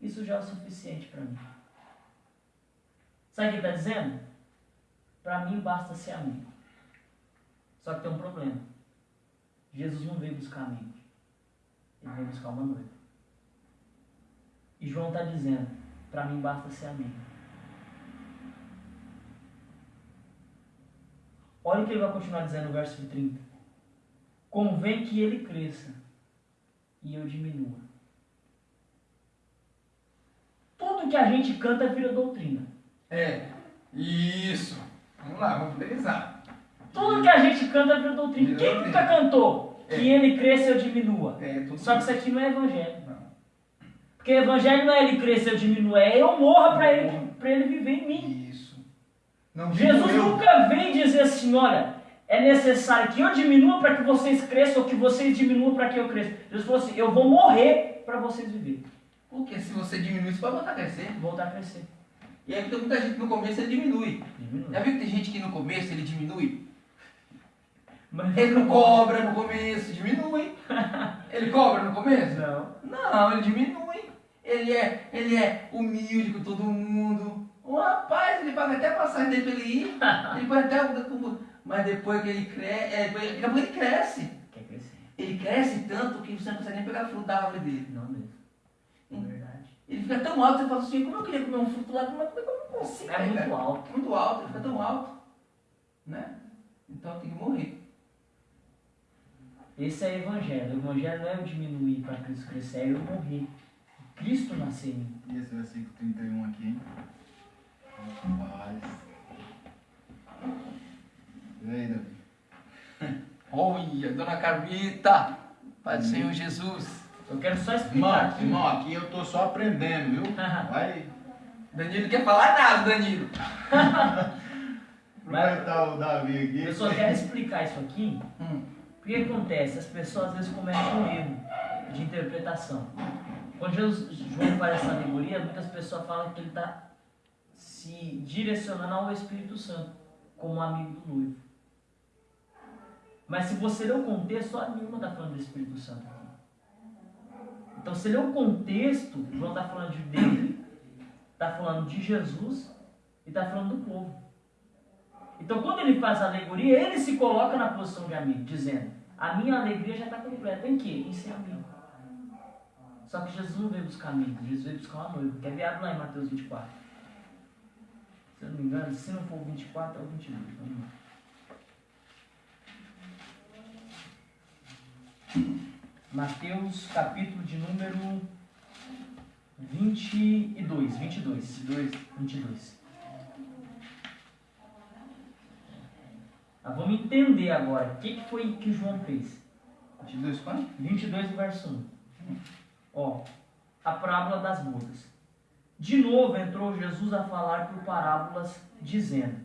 Isso já é o suficiente para mim. Sabe o que ele está dizendo? Para mim basta ser amigo. Só que tem um problema. Jesus não veio buscar amigos. Ele veio buscar uma noiva. E João está dizendo, para mim basta ser amigo. Olha o que ele vai continuar dizendo no verso 30. Convém que ele cresça e eu diminua. Tudo que a gente canta vira doutrina. É. Isso. Vamos lá, vamos finalizar. Tudo que a gente canta vira doutrina. Vira Quem doutrina. nunca cantou que É. ele cresça eu diminua? É, Só que isso aqui não é evangelho. Não. Porque evangelho não é ele crescer e eu diminua, é eu morra para ele, pra ele viver em mim. Não Jesus eu. nunca vem dizer assim, olha, é necessário que eu diminua para que vocês cresçam ou que vocês diminuam para que eu cresça. Jesus falou assim, eu vou morrer para vocês viverem. Porque se você diminui, você vai voltar a crescer. Voltar a crescer. E aí tem muita gente que no começo ele diminui. Diminui. Já viu que tem gente que no começo ele diminui? Mas Ele não *laughs* cobra no começo, diminui. Ele cobra no começo? Não. Não, ele diminui. Ele é, ele é humilde com todo mundo. O rapaz, ele paga até a passagem dele pra ele ir. *laughs* Ele paga até o. Mas depois que ele cresce. É, depois- daqui a pouco ele cresce. Quer crescer? Ele cresce tanto que você não consegue nem pegar fruto da árvore dele. Não mesmo. É verdade. Ele fica tão alto que você fala assim, como eu queria comer um fruto lá, mas como é que eu não consigo? É muito pegar? alto. Muito alto, ele fica tão alto. Né? Então tem que morrer. Esse é o evangelho. O evangelho não é eu diminuir para Cristo crescer, é eu morrer. Cristo nascer em mim. E esse versículo 31 aqui, hein? Rapaz. E aí, Davi? *laughs* Olha, dona Carmita, Pai do Senhor Jesus. Eu quero só Irmão, explicar aqui. irmão, aqui eu tô só aprendendo, viu? *laughs* Vai Danilo não quer falar nada, Danilo. aproveitar o Davi aqui. Eu só quero explicar isso aqui. Hum. O que acontece? As pessoas às vezes cometem um erro de interpretação. Quando Jesus, João faz essa alegoria, muitas pessoas falam que ele está se direcionando ao Espírito Santo como amigo do noivo. Mas se você ler o contexto, só nenhuma está falando do Espírito Santo aqui. Então, se ler o contexto, João está falando de dele está falando de Jesus e está falando do povo. Então, quando ele faz a alegoria, ele se coloca na posição de amigo, dizendo: A minha alegria já está completa. Em quê? Em ser amigo. Só que Jesus não veio buscar amigos, Jesus veio buscar uma noiva. Ver? Abre lá em Mateus 24. Se eu não me engano, se não for o 24, é o 22. Vamos lá. Mateus, capítulo de número 22. 22. 22. 22. Ah, vamos entender agora o que, que foi que João fez. 22 quanto? 22, verso 1. Ó, a parábola das bodas. De novo entrou Jesus a falar por parábolas, dizendo: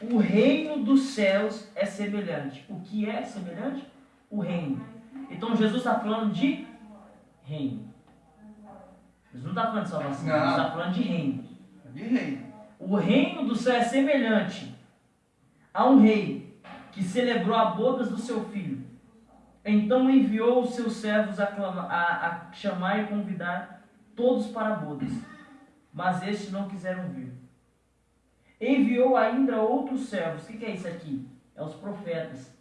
O reino dos céus é semelhante. O que é semelhante? O reino. Então Jesus está falando de reino. Jesus não está falando de salvação, Não. Jesus está falando de reino. De rei. O reino do céu é semelhante a um rei que celebrou a bodas do seu filho. Então enviou os seus servos a, a- a chamar e convidar todos para bodas. Mas estes não quiseram vir. Enviou ainda outros servos. O que que é isso aqui? É os profetas.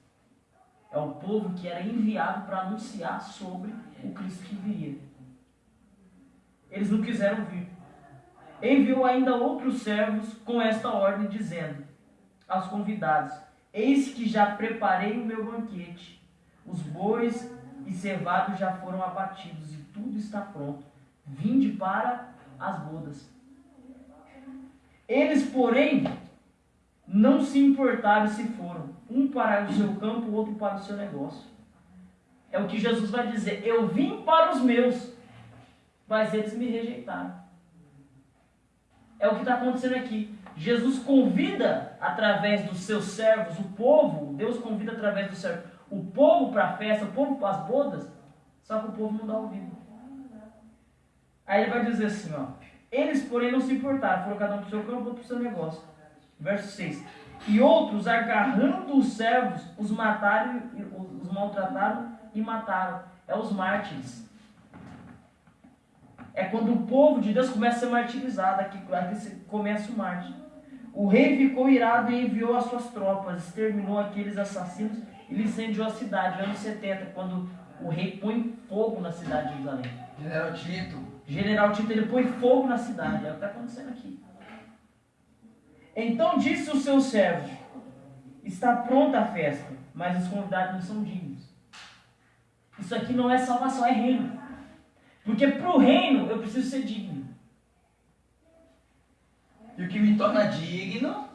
É o povo que era enviado para anunciar sobre o Cristo que viria. Eles não quiseram vir. Enviou ainda outros servos com esta ordem, dizendo aos convidados: Eis que já preparei o meu banquete. Os bois e cevados já foram abatidos e tudo está pronto. Vinde para as bodas. Eles, porém, não se importaram se foram, um para o seu campo, o outro para o seu negócio. É o que Jesus vai dizer: Eu vim para os meus, mas eles me rejeitaram. É o que está acontecendo aqui. Jesus convida através dos seus servos, o povo, Deus convida através dos servos, o povo para a festa, o povo para as bodas, só que o povo não dá ouvido. Aí ele vai dizer assim, ó. Eles, porém, não se importaram, foram cada um para o seu campo, para o seu negócio. Verso 6. E outros, agarrando os servos, os mataram, os maltrataram e mataram. É os mártires. É quando o povo de Deus começa a ser martirizado, aqui, aqui começa o mártir. O rei ficou irado e enviou as suas tropas, exterminou aqueles assassinos e incendiou a cidade, anos 70, quando o rei põe fogo na cidade de Jerusalém. General Tito. General Tito ele põe fogo na cidade, é o que está acontecendo aqui. Então disse o seu servo: Está pronta a festa, mas os convidados não são dignos. Isso aqui não é salvação, é reino. Porque para o reino eu preciso ser digno. E o que me torna digno,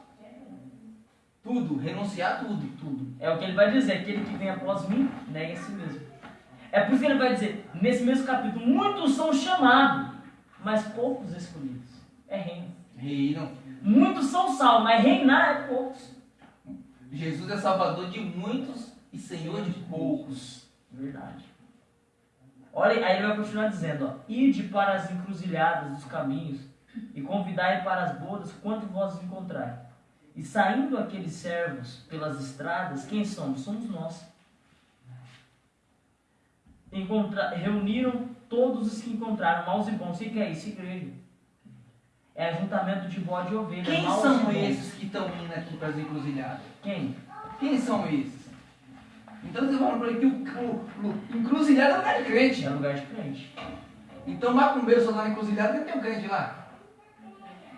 tudo, renunciar a tudo. Tudo. É o que ele vai dizer: aquele que vem após mim, nega a si mesmo. É por isso que ele vai dizer, nesse mesmo capítulo: muitos são chamados, mas poucos escolhidos. É reino. Reino. Muitos são salvos, mas reinar é poucos. Jesus é salvador de muitos e senhor de poucos. Verdade. Olha, aí ele vai continuar dizendo, ó, ide para as encruzilhadas dos caminhos e convidai para as bodas quanto vós encontrarem. E saindo aqueles servos pelas estradas, quem somos? Somos nós. Encontra- reuniram todos os que encontraram, maus e bons. O que que é isso, igreja? É ajuntamento de bode e ovelha. Quem maus são esses que estão indo aqui para as encruzilhadas? Quem? Quem são esses? Então você fala para ele que o, o, o encruzilhada é lugar de crente. É lugar de crente. Então macumbeiro só tá na encruzilhada porque tem um crente lá.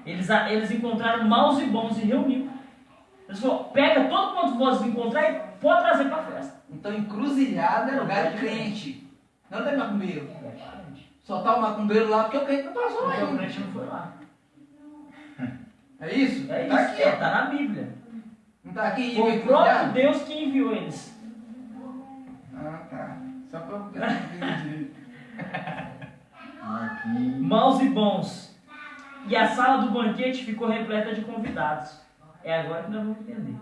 Eles, eles encontraram maus e bons e reuniu. Eles falaram, pega todo quanto vocês encontrar e pode trazer para a festa. Então encruzilhada é lugar de crente. Não tem macumbeiro. Só tá o macumbeiro lá porque o crente não passou lá Porque o crente não foi lá. É isso? É Tá isso, aqui, é, ó. tá na Bíblia. Não tá aqui? Foi o próprio Deus que enviou eles. Ah, tá. Só pra eu entender. Aqui. Maus e bons. E a sala do banquete ficou repleta de convidados. É agora que nós vamos entender.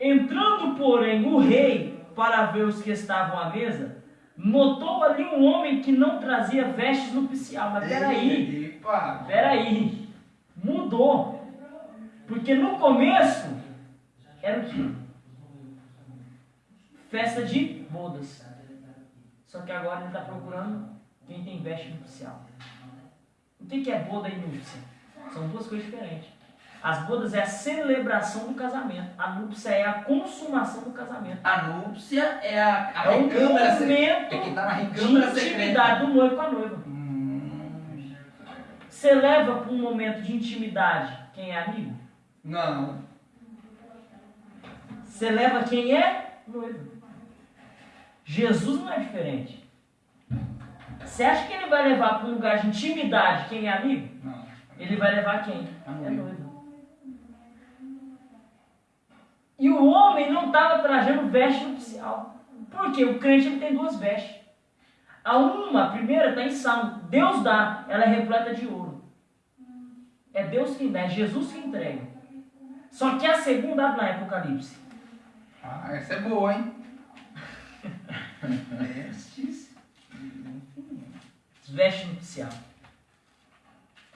Entrando, porém, o rei para ver os que estavam à mesa, notou ali um homem que não trazia vestes nupcial. Mas peraí. Peraí, mudou. Porque no começo era o quê? Festa de bodas. Só que agora ele está procurando quem tem veste nupcial. O que que é boda e núpcia? São duas coisas diferentes. As bodas é a celebração do casamento. A núpcia é a consumação do casamento. A núpcia é a, a É recâmara secreta. momento É quem tá na de recâmara secreta. intimidade do noivo com a noiva. Hum, Você leva para um momento de intimidade quem é amigo? não. Você leva quem é noivo. Jesus não é diferente. Você acha que ele vai levar para um lugar de intimidade quem é amigo? Não. Ele vai levar quem? É noivo. E o homem não estava trajando veste nupcial. Por quê? O crente ele tem duas vestes. A uma, a primeira, está em Salmo. Deus dá, ela é repleta de ouro. É Deus quem dá, é Jesus que entrega. Só que a segunda abre lá em Apocalipse. Ah, essa é boa, hein? *laughs* Vestes. Veste nupcial.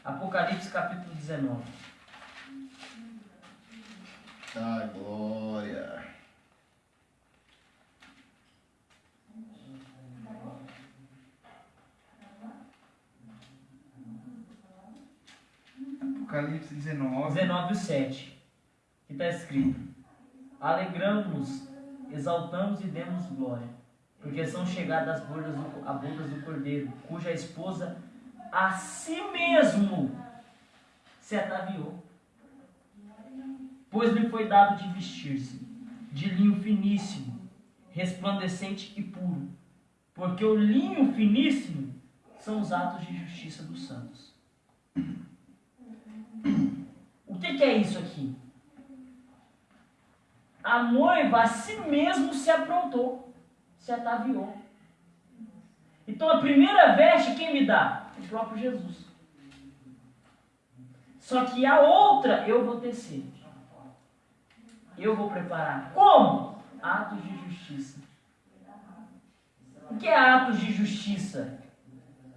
Apocalipse capítulo 19. Tá, glória. Apocalipse 19. 19 e 7. Que está escrito: Alegramos-nos, exaltamos e demos glória, porque são chegadas as bodas do, a bodas do cordeiro, cuja esposa a si mesmo se ataviou. Pois lhe foi dado de vestir-se de linho finíssimo, resplandecente e puro, porque o linho finíssimo são os atos de justiça dos santos. O que, que é isso aqui? A noiva a si mesmo se aprontou, se ataviou. Então a primeira veste quem me dá? O próprio Jesus. Só que a outra eu vou tecer. Eu vou preparar. Como? Atos de justiça. O que é atos de justiça?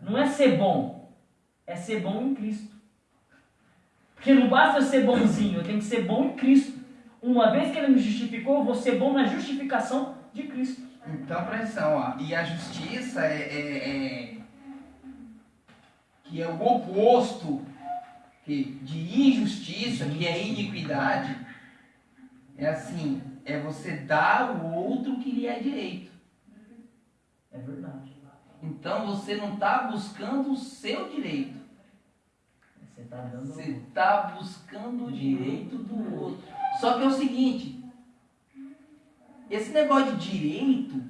Não é ser bom, é ser bom em Cristo. Porque não basta eu ser bonzinho, eu tenho que ser bom em Cristo. Uma vez que ele me justificou, eu vou ser bom na justificação de Cristo. Então, presta ó. E a justiça é, é- é- que é o oposto de injustiça, que é iniquidade. É assim, é você dar ao outro o que lhe é direito. É verdade. Então você não está buscando o seu direito. Você está dando. Você está buscando o direito do outro. Só que é o seguinte: esse negócio de direito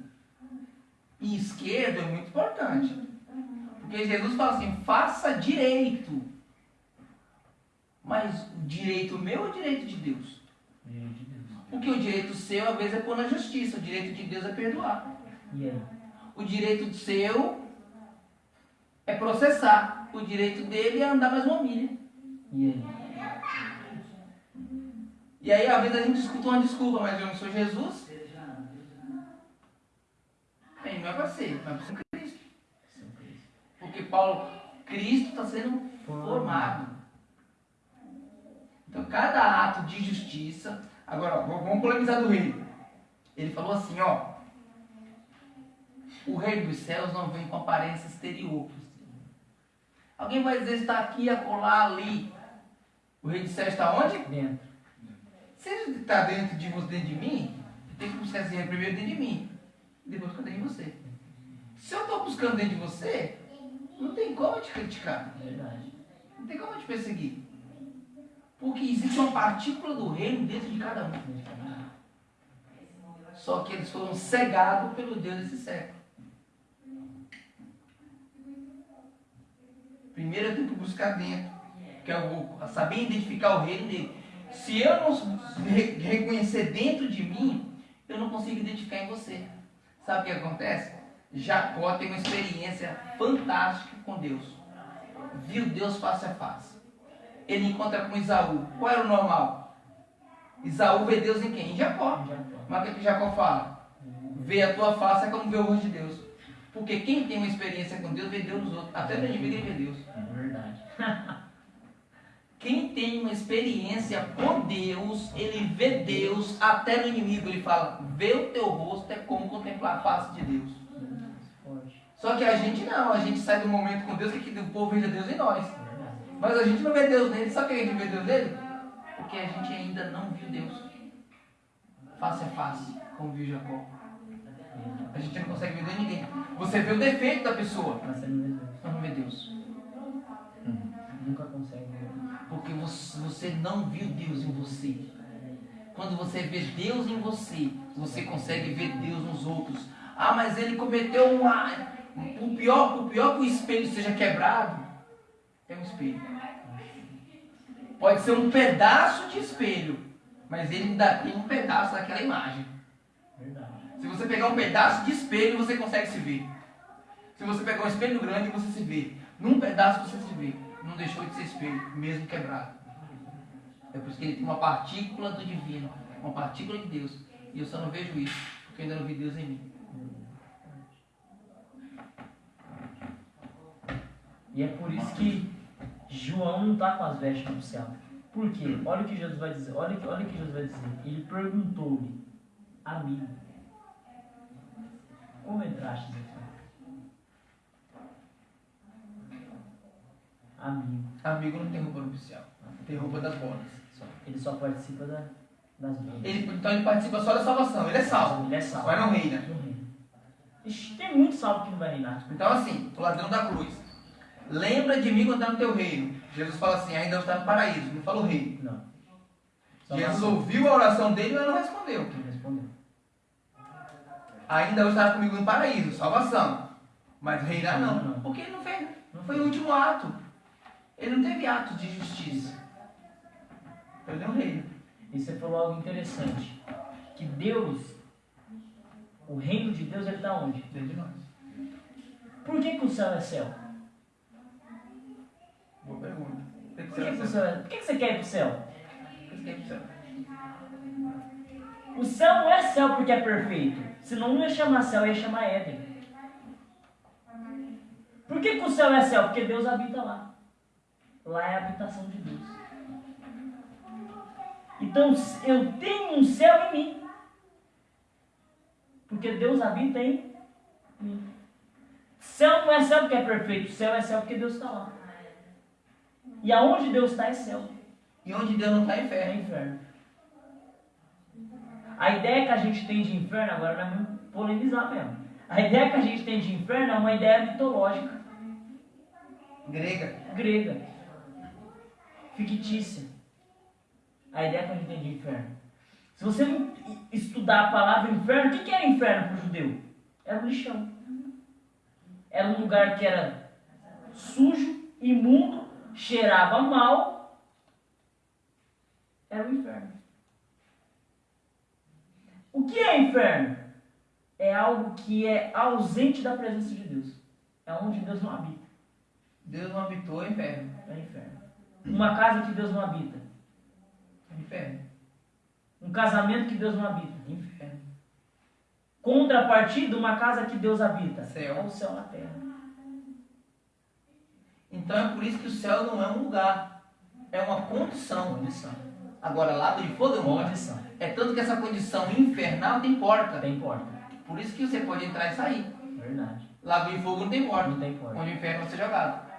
e esquerda é muito importante. Porque Jesus fala assim: faça direito. Mas o direito meu ou o direito de Deus? Porque o direito seu, às vezes, é pôr na justiça. O direito de Deus é perdoar. Aí? O direito seu é processar. O direito dele é andar mais uma milha. E aí? E aí, às vezes, a gente escuta uma desculpa, mas eu não sou Jesus. Aí não é para ser, mas para ser Cristo. Porque Paulo, Cristo está sendo formado. Então, cada ato de justiça. Agora, vamos polemizar do rei. Ele falou assim: ó. O rei dos céus não vem com aparência exterior. Alguém vai dizer está aqui, acolá, ali. O rei dos céus está onde? Dentro. Se ele está dentro de você, dentro de mim, eu tenho que buscar esse rei primeiro dentro de mim. E depois ficar dentro de você. Se eu estou buscando dentro de você, não tem como te criticar. É verdade. Não tem como te perseguir. Porque existe uma partícula do reino dentro de cada um. Só que eles foram cegados pelo Deus desse século. Primeiro eu tenho que buscar dentro. Que eu vou saber identificar o reino dele. Se eu não re- reconhecer dentro de mim, eu não consigo identificar em você. Sabe o que acontece? Jacó tem uma experiência fantástica com Deus. Viu Deus face a face. Ele encontra com Isaú. Qual era o normal? Isaú vê Deus em quem? Em Jacó. Mas o que, que Jacó fala? Ver a tua face é como ver o rosto de Deus. Porque quem tem uma experiência com Deus vê Deus nos outros. Até no inimigo ele vê Deus. É verdade. *laughs* Quem tem uma experiência com Deus, ele vê Deus até no inimigo. Ele fala: ver o teu rosto é como contemplar a face de Deus. Só que a gente não, a gente sai do momento com Deus que o povo veja Deus em nós. Mas a gente não vê Deus nele. Sabe por que a gente vê Deus nele? Porque a gente ainda não viu Deus. Face a face, como viu Jacó. A gente não consegue ver Deus em ninguém. Você vê o defeito da pessoa, Mas você não vê Deus. Deus. Nunca consegue ver. Porque você, não viu Deus em você. Quando você vê Deus em você, você consegue ver Deus nos outros. Ah, mas ele cometeu um. O pior, o pior que o espelho seja quebrado é um espelho. Pode ser um pedaço de espelho, mas ele ainda tem um pedaço daquela imagem. Se você pegar um pedaço de espelho, você consegue se ver. Se você pegar um espelho grande, você se vê. Num pedaço você se vê. Não deixou de ser espelho, mesmo quebrado. É por isso que ele tem uma partícula do divino, uma partícula de Deus. E eu só não vejo isso, porque eu ainda não vi Deus em mim. E é por isso que João não está com as vestes no céu. Por quê? Olha o que Jesus vai dizer. Olha, olha o que Jesus vai dizer. Ele perguntou-lhe, amigo, como entraste aqui? Amigo. Amigo não tem roupa nupcial, tem roupa das bodas. Só- Ele só participa da, das bodas. Ele, então ele participa só da salvação, ele é salvo, Ele é salvo. mas não reina. Não reina. Tem muito salvo que não vai reinar. Então assim, o ladrão da cruz. Lembra de mim quando está no teu reino. Jesus fala assim, ainda está no paraíso, não fala o reino. Não. Só Jesus ouviu a oração dele, mas não respondeu. Ele respondeu. Ainda estará comigo no paraíso, salvação. Mas reinar não. Não, não. Porque ele não fez. Não Foi o último ato. Ele não teve ato de justiça. Ele não reina. E você falou algo interessante. Que Deus, o reino de Deus, ele está onde? Dentro de nós. Por que, que o céu é céu? Boa pergunta. Por que, que, céu é... Por que, que você quer ir pro céu? Tem que ser assim. O céu não é céu porque é perfeito. Senão não ia chamar céu, ia chamar Éden. Por que, que o céu é céu? Porque Deus habita lá. Lá é a habitação de Deus. Então eu tenho um céu em mim. Porque Deus habita em mim. Céu não é céu porque é perfeito. Céu é céu porque Deus está lá. E aonde Deus está é céu. E onde Deus não está é É inferno. inferno. A ideia que a gente tem de inferno, agora não é muito polemizar mesmo. A ideia que a gente tem de inferno é uma ideia mitológica, Grega. grega, fictícia. A ideia que a gente tem de inferno. Se você não estudar a palavra inferno, o que que era inferno para o judeu? Era um lixão. Era um lugar que era sujo, imundo, cheirava mal. Era o inferno. O que é inferno? É algo que é ausente da presença de Deus. É onde Deus não habita. Deus não habitou é inferno. É inferno. Uma casa que Deus não habita. Inferno. Um casamento que Deus não habita. Inferno. Contrapartida, uma casa que Deus habita. Céu. É o céu na terra. Então é por isso que o céu não é um lugar. É uma condição. Condição. Agora, lago de fogo é um lugar. Condição. É tanto que essa condição infernal tem porta. Tem porta. Por isso que você pode entrar e sair. Verdade. Lago de fogo não tem porta. Não tem porta. Onde o inferno vai ser jogado.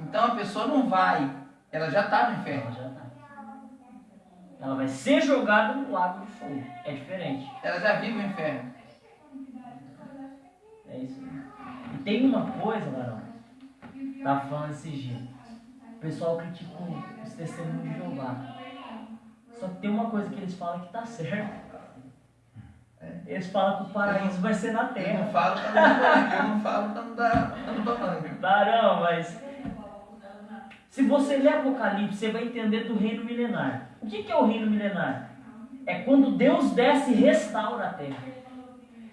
Então a pessoa não vai. Ela já está no Ela inferno. já tá. Ela vai ser jogada no lago de fogo. É diferente. Ela já vive o inferno. É isso aí. Tem uma coisa, Varão. Tava falando esse dia. O pessoal critica os testemunhos de Jeová. Só que tem uma coisa que eles falam que tá certo. Eles falam que o paraíso vai ser na Eu não terra. falo pra não dar Eu não falo pra não dar dando bananga. Varão, mas. Se você ler Apocalipse, você vai entender do reino milenar. O que que é o reino milenar? É quando Deus desce e restaura a terra.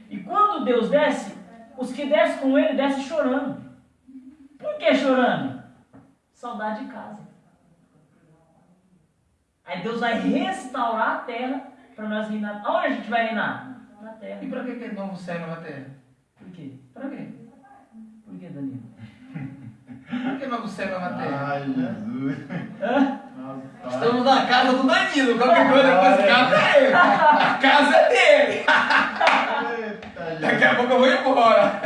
E quando Deus desce, os que descem com ele descem chorando. Por que chorando? Saudade de casa. Aí Deus vai restaurar a terra para nós reinar. Aonde a gente vai reinar? Na terra. E pra que aquele novo céu e nova terra? Por quê? Pra quê? Por que, Danilo? Pra que novo céu e nova terra? Ai, Jesus. Hã? Estamos na casa do Danilo. Qualquer coisa depois de casa é ele. A casa é dele. *laughs* Daqui a pouco eu vou embora.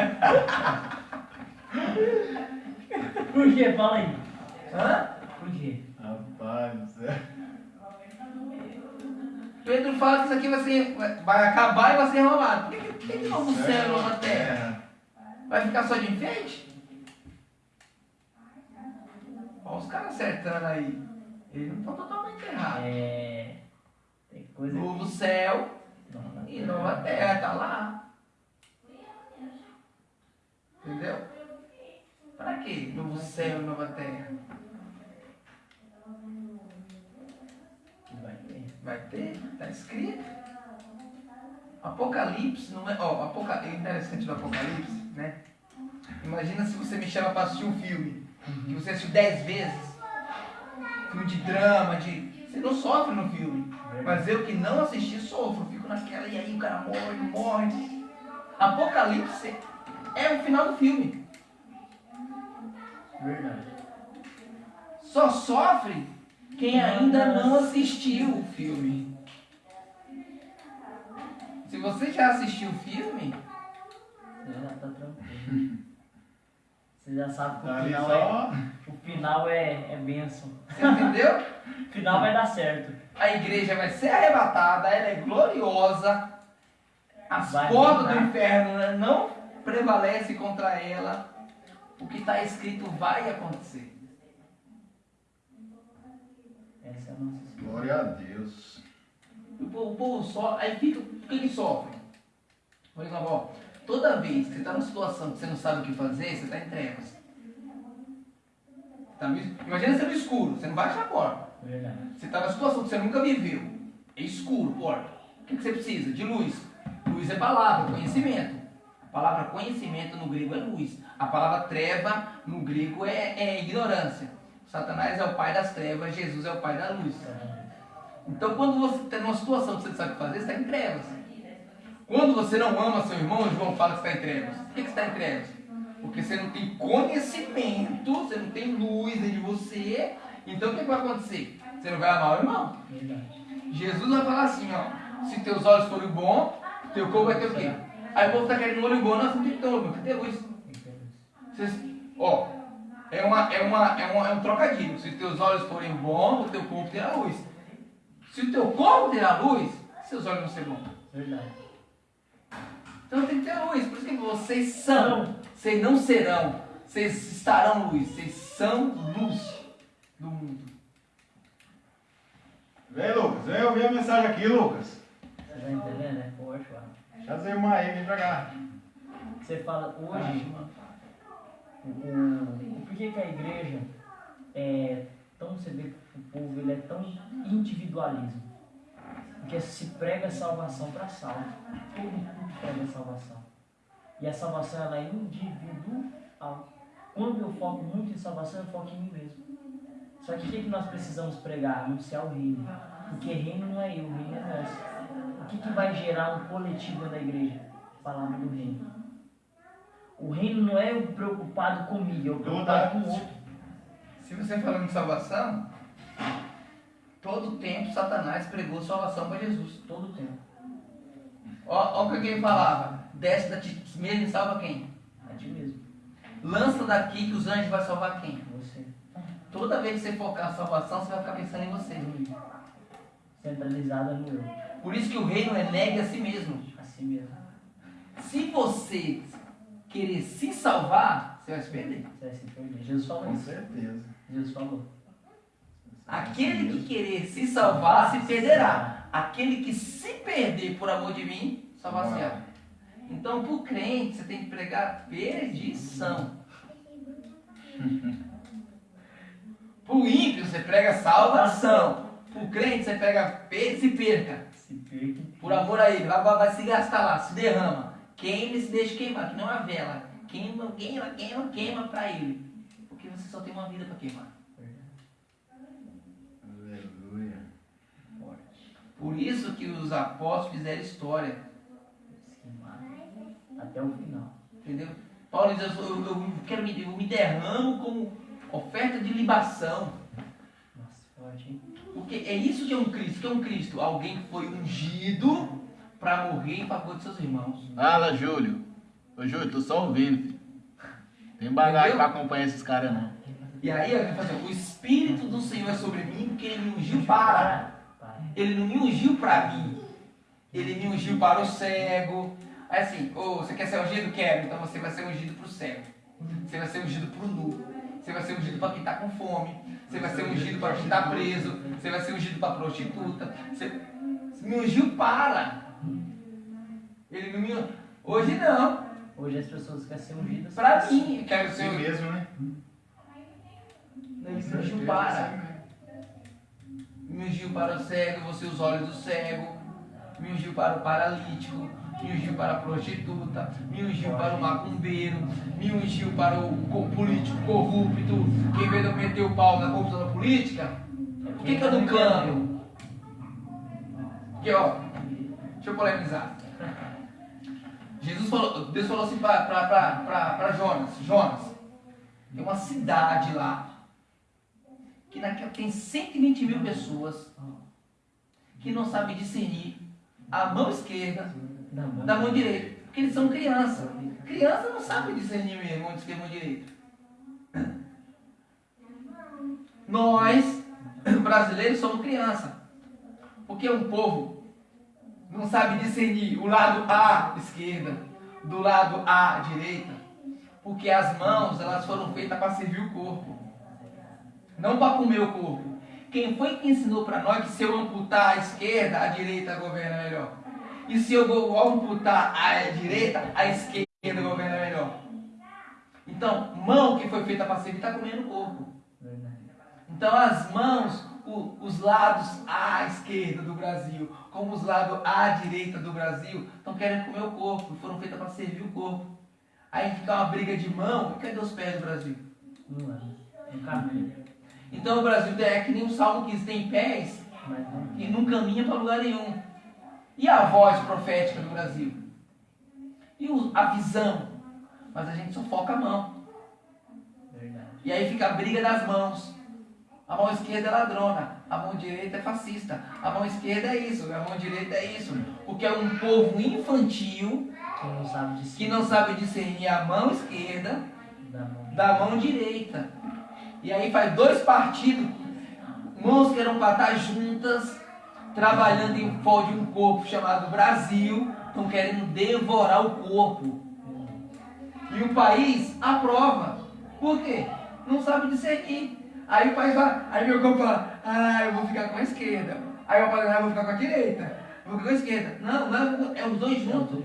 Por quê? Fala aí. Hã? Por quê? Rapaz do céu. Pedro fala que isso aqui vai, ser, vai- acabar e vai ser enrolado. Por que, que novo céu e nova terra? Vai ficar só de enfeite? Olha os caras acertando aí. Eles não estão totalmente errados. É. Tem coisa Novo céu que. e nova terra, tá lá. Entendeu? Pra quê? Novo céu nova terra. Vai ter. Vai ter, tá escrito. Apocalipse não é. Ó, Apoca... é interessante do Apocalipse, né? Imagina se você me chama pra assistir um filme. Que você assistiu dez vezes. Filme de drama, de. Você não sofre no filme. Mas eu que não assisti sofro. Fico naquela e aí o cara morre, morre. Apocalipse é o final do filme. Verdade. Só sofre quem ainda não assistiu o filme. Se você já assistiu o filme, Você já tá tranquilo. Você já sabe que Tá o ali final é. O final é, é bênção. você entendeu? O *laughs* final vai dar certo. A igreja vai ser arrebatada, ela é gloriosa. As Vai portas do inferno né, não prevalecem contra ela. O que está escrito vai acontecer. Essa é a nossa história. Glória a Deus. O povo, o povo sofre, aí fica, o que que sofre? Por exemplo, ó, toda vez que você está numa situação que você não sabe o que fazer, você está em trevas. Tá Imagina você no escuro, você não vai achar a porta. Você está numa situação que você nunca viveu. É escuro, porta. O que, que você precisa? De luz. Luz é palavra, conhecimento. A palavra conhecimento no grego é luz. A palavra treva no grego é, é ignorância. Satanás é o pai das trevas, Jesus é o pai da luz. Então, quando você está numa situação que você não sabe o que fazer, você está em trevas. Quando você não ama seu irmão, João fala que está em trevas. Por que que você está em trevas? Porque você não tem conhecimento, você não tem luz dentro de você. Então, o que, que vai acontecer? Você não vai amar o irmão. Jesus vai falar assim, ó. Se teus olhos forem bons, teu corpo vai ter o quê? Aí o povo está querendo olho bom, não tem que ter olho tem que ter luz. Tem que ter luz. Vocês- ó, é, uma, é, uma, é, uma, é um trocadilho. Se teus olhos forem bons, o teu corpo terá luz. Se o teu corpo terá luz, seus olhos vão ser bons. Verdade. Então tem que ter luz. Por isso que vocês são. Vocês não serão. Vocês estarão luz. Vocês são luz do mundo. Vem, Lucas. Vem ouvir a mensagem aqui, Lucas. Você tá entendendo? É forte, mano. Deixa as irmãs aí, vem pra cá. Você fala hoje, o, o, por que, que a igreja é tão, você vê que o povo ele é tão individualismo? Porque se prega salvação para salvo. Todo mundo prega salvação. E a salvação ela é individual. Quando eu foco muito em salvação, eu foco em mim mesmo. Só que o que, que nós precisamos pregar? Anunciar o reino. Porque reino não é eu, o reino é nosso. O que, que vai gerar um coletivo na igreja? Palavra do reino. O reino não é eu preocupado comigo, eu preocupado com o outro. Se você falando de salvação, todo tempo Satanás pregou salvação para Jesus. Todo tempo. Ó o que ele falava. Desce da ti mesmo e salva quem? A ti mesmo. Lança daqui que os anjos vão salvar quem? Você. Toda vez que você focar na salvação, você vai ficar pensando em você. Centralizada no eu. Por isso que o reino é negue a si mesmo. Assim mesmo. Se você querer se salvar, você vai se perder. Você vai se perder. Jesus falou Com isso. certeza. Jesus falou. Aquele que querer se salvar, se perderá. Aquele que se perder por amor de mim, salvar-se-á. Então, para o crente, você tem que pregar perdição. *laughs* Para o ímpio, você prega salvação. O crente, você prega per se perca. Se perca. Por amor a ele, vai, vai, vai se gastar lá, se derrama. Queima e se deixa queimar, que não é a vela. Queima, queima, queima, queima para ele. Porque você só tem uma vida para queimar. Aleluia. Por isso que os apóstolos fizeram história. Até o final. Entendeu? Paulo diz, eu, eu, eu quero me, eu me derramo como oferta de libação. Nossa, forte, hein? Porque é isso que é um Cristo. O que é um Cristo? Alguém que foi ungido para morrer em favor de seus irmãos. Fala, Júlio. Ô, Júlio, tô só ouvindo, filho. Tem bagagem pra acompanhar esses caras, não. E aí ele fala assim, o Espírito do Senhor é sobre mim, porque ele me ungiu para. Para. Ele não me ungiu para mim. Ele me ungiu para o cego. Aí assim, ô, você quer ser ungido? Quero. Então você vai ser ungido para o cego. Você vai ser ungido para o nu. Você vai ser ungido para quem está com fome. Você vai ser ungido para está preso. Você vai ser ungido para a prostituta. Você você me ungiu para. Ele não me Hoje não. Hoje as pessoas querem ser ungidas. Para mim, eu quero ser ungido. mesmo, né? Ele me ungiu para. Me ungiu para o cego, você os olhos do cego. Me ungiu para o paralítico. Me ungiu para a prostituta. Me ungiu para o macumbeiro. Me ungiu para o co- político corrupto. Que em vez de eu meter o pau na corrupção da política, por que, que eu não clamo? Porque, ó, deixa eu polemizar. Jesus falou, Deus falou assim para Jonas: Jonas, tem uma cidade lá que naquela tem 120 mil pessoas que não sabem discernir a mão esquerda Da mão. da mão direita, porque eles são criança. Criança não sabe discernir mesmo mão esquerda e mão direita. Nós, brasileiros, somos criança. Porque um povo não sabe discernir o lado A esquerda do lado A direita. Porque as mãos elas foram feitas para servir o corpo, não para comer o corpo. Quem foi que ensinou para nós que se eu amputar a esquerda, a direita governa melhor? E se eu vou amputar a direita, a esquerda governa melhor? Então, mão que foi feita para servir está comendo o corpo. Então as mãos, o- os lados à esquerda do Brasil, como os lados à direita do Brasil, estão querendo comer o corpo, foram feitas para servir o corpo. Aí fica uma briga de mão, e cadê os pés do Brasil? Não é. No caminho. Então o Brasil é que nem o Salmo 15 tem pés não. e não caminha para lugar nenhum. E a voz profética do Brasil? E a visão? Mas a gente só foca a mão. E aí fica a briga das mãos. A mão esquerda é ladrona, a mão direita é fascista. A mão esquerda é isso, a mão direita é isso. Porque é um povo infantil que não sabe discernir a mão esquerda Da mão. da mão direita. E aí faz dois partidos, mãos que eram para estar juntas, trabalhando em prol de um corpo chamado Brasil, estão querendo devorar o corpo. E o país aprova. Por quê? Não sabe discernir. Aí o país fala, aí meu corpo fala, ah, eu vou ficar com a esquerda. Aí o país fala, ah, eu vou ficar com a direita. Eu vou ficar com a esquerda. Não, não, é os dois juntos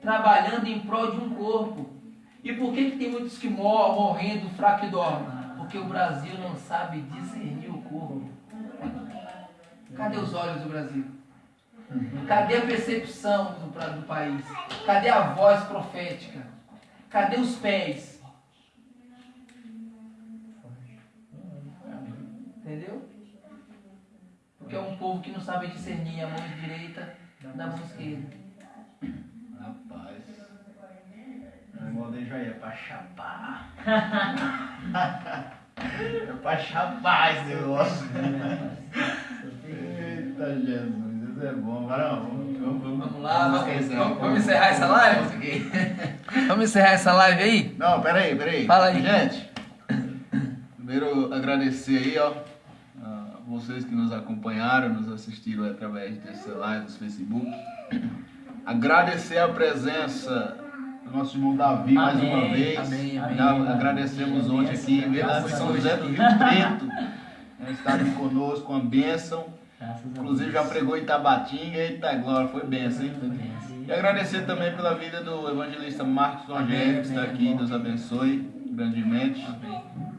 trabalhando em prol de um corpo. E por que, que tem muitos que morrem morrendo fraco e dormem? Porque o Brasil não sabe discernir. Cadê os olhos do Brasil? Cadê a percepção do, do país? Cadê a voz profética? Cadê os pés? Entendeu? Porque é um povo que não sabe discernir a mão direita da mão esquerda. Rapaz. O modo aí já é pra chapar. *laughs* *laughs* é pra chapar esse negócio. Jesus, isso é bom. Varão, vamos, vamos, lá, vamos, vamos, vamos encerrar essa live? Vamos encerrar essa live aí? Não, peraí, peraí. Fala aí. Gente, primeiro agradecer aí, ó, a vocês que nos acompanharam, nos assistiram através dessa live, do Facebook. *clears throat* Agradecer a presença do nosso irmão Davi mais Amém, uma vez. amém, amém. Agradecemos hoje aqui, mesmo São. José do Rio Preto, *laughs* estarem conosco, uma bênção. Inclusive já pregou em Tabatinga, eita glória, foi bênção, hein? Amém. E agradecer também pela vida do evangelista Marcos Rogério, que está aqui, Deus abençoe grandemente.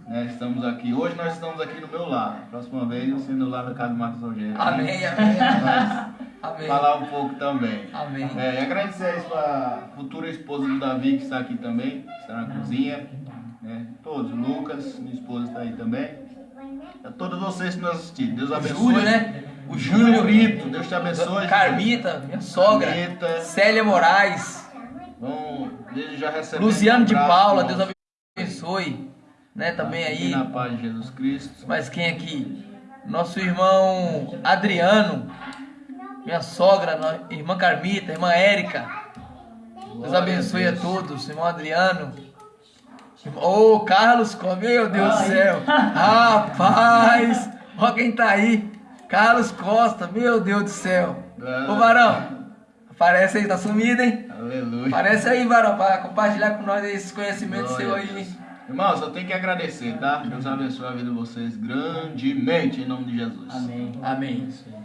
Né, estamos aqui, hoje nós estamos aqui do meu lado, próxima vez eu sendo lá na casa do Marcos Rogério. Amém, amém. Amém. falar um pouco também. Amém. É, e agradecer isso a futura esposa do Davi, que está aqui também, que está na cozinha. Né, todos, Lucas, minha esposa está aí também. A todos vocês que nos assistiram, Deus abençoe. Júlio, né? O Júlio. Brito, Deus te abençoe. Carmita, minha sogra. Carmita. Célia Moraes. Vamos, desde já recebendo Luciano um de Paula. Deus abençoe. Né, também aí. Na paz de Jesus Cristo. Mas quem aqui? Nosso irmão Adriano. Minha sogra, irmã Carmita, irmã Érica. Deus abençoe a a Deus. todos, irmão Adriano. Ô, Carlos Costa, meu Deus do céu. *laughs* Rapaz, ó quem tá aí. Carlos Costa, meu Deus do céu. Ah. Ô, Varão, aparece aí, tá sumido, hein? Aleluia. Aparece aí, Varão, pra compartilhar com nós esses conhecimentos Glória seus a aí. Deus. Irmãos, eu tenho que agradecer, tá? Deus abençoe a vida de vocês grandemente, em nome de Jesus. Amém. Amém. Aí.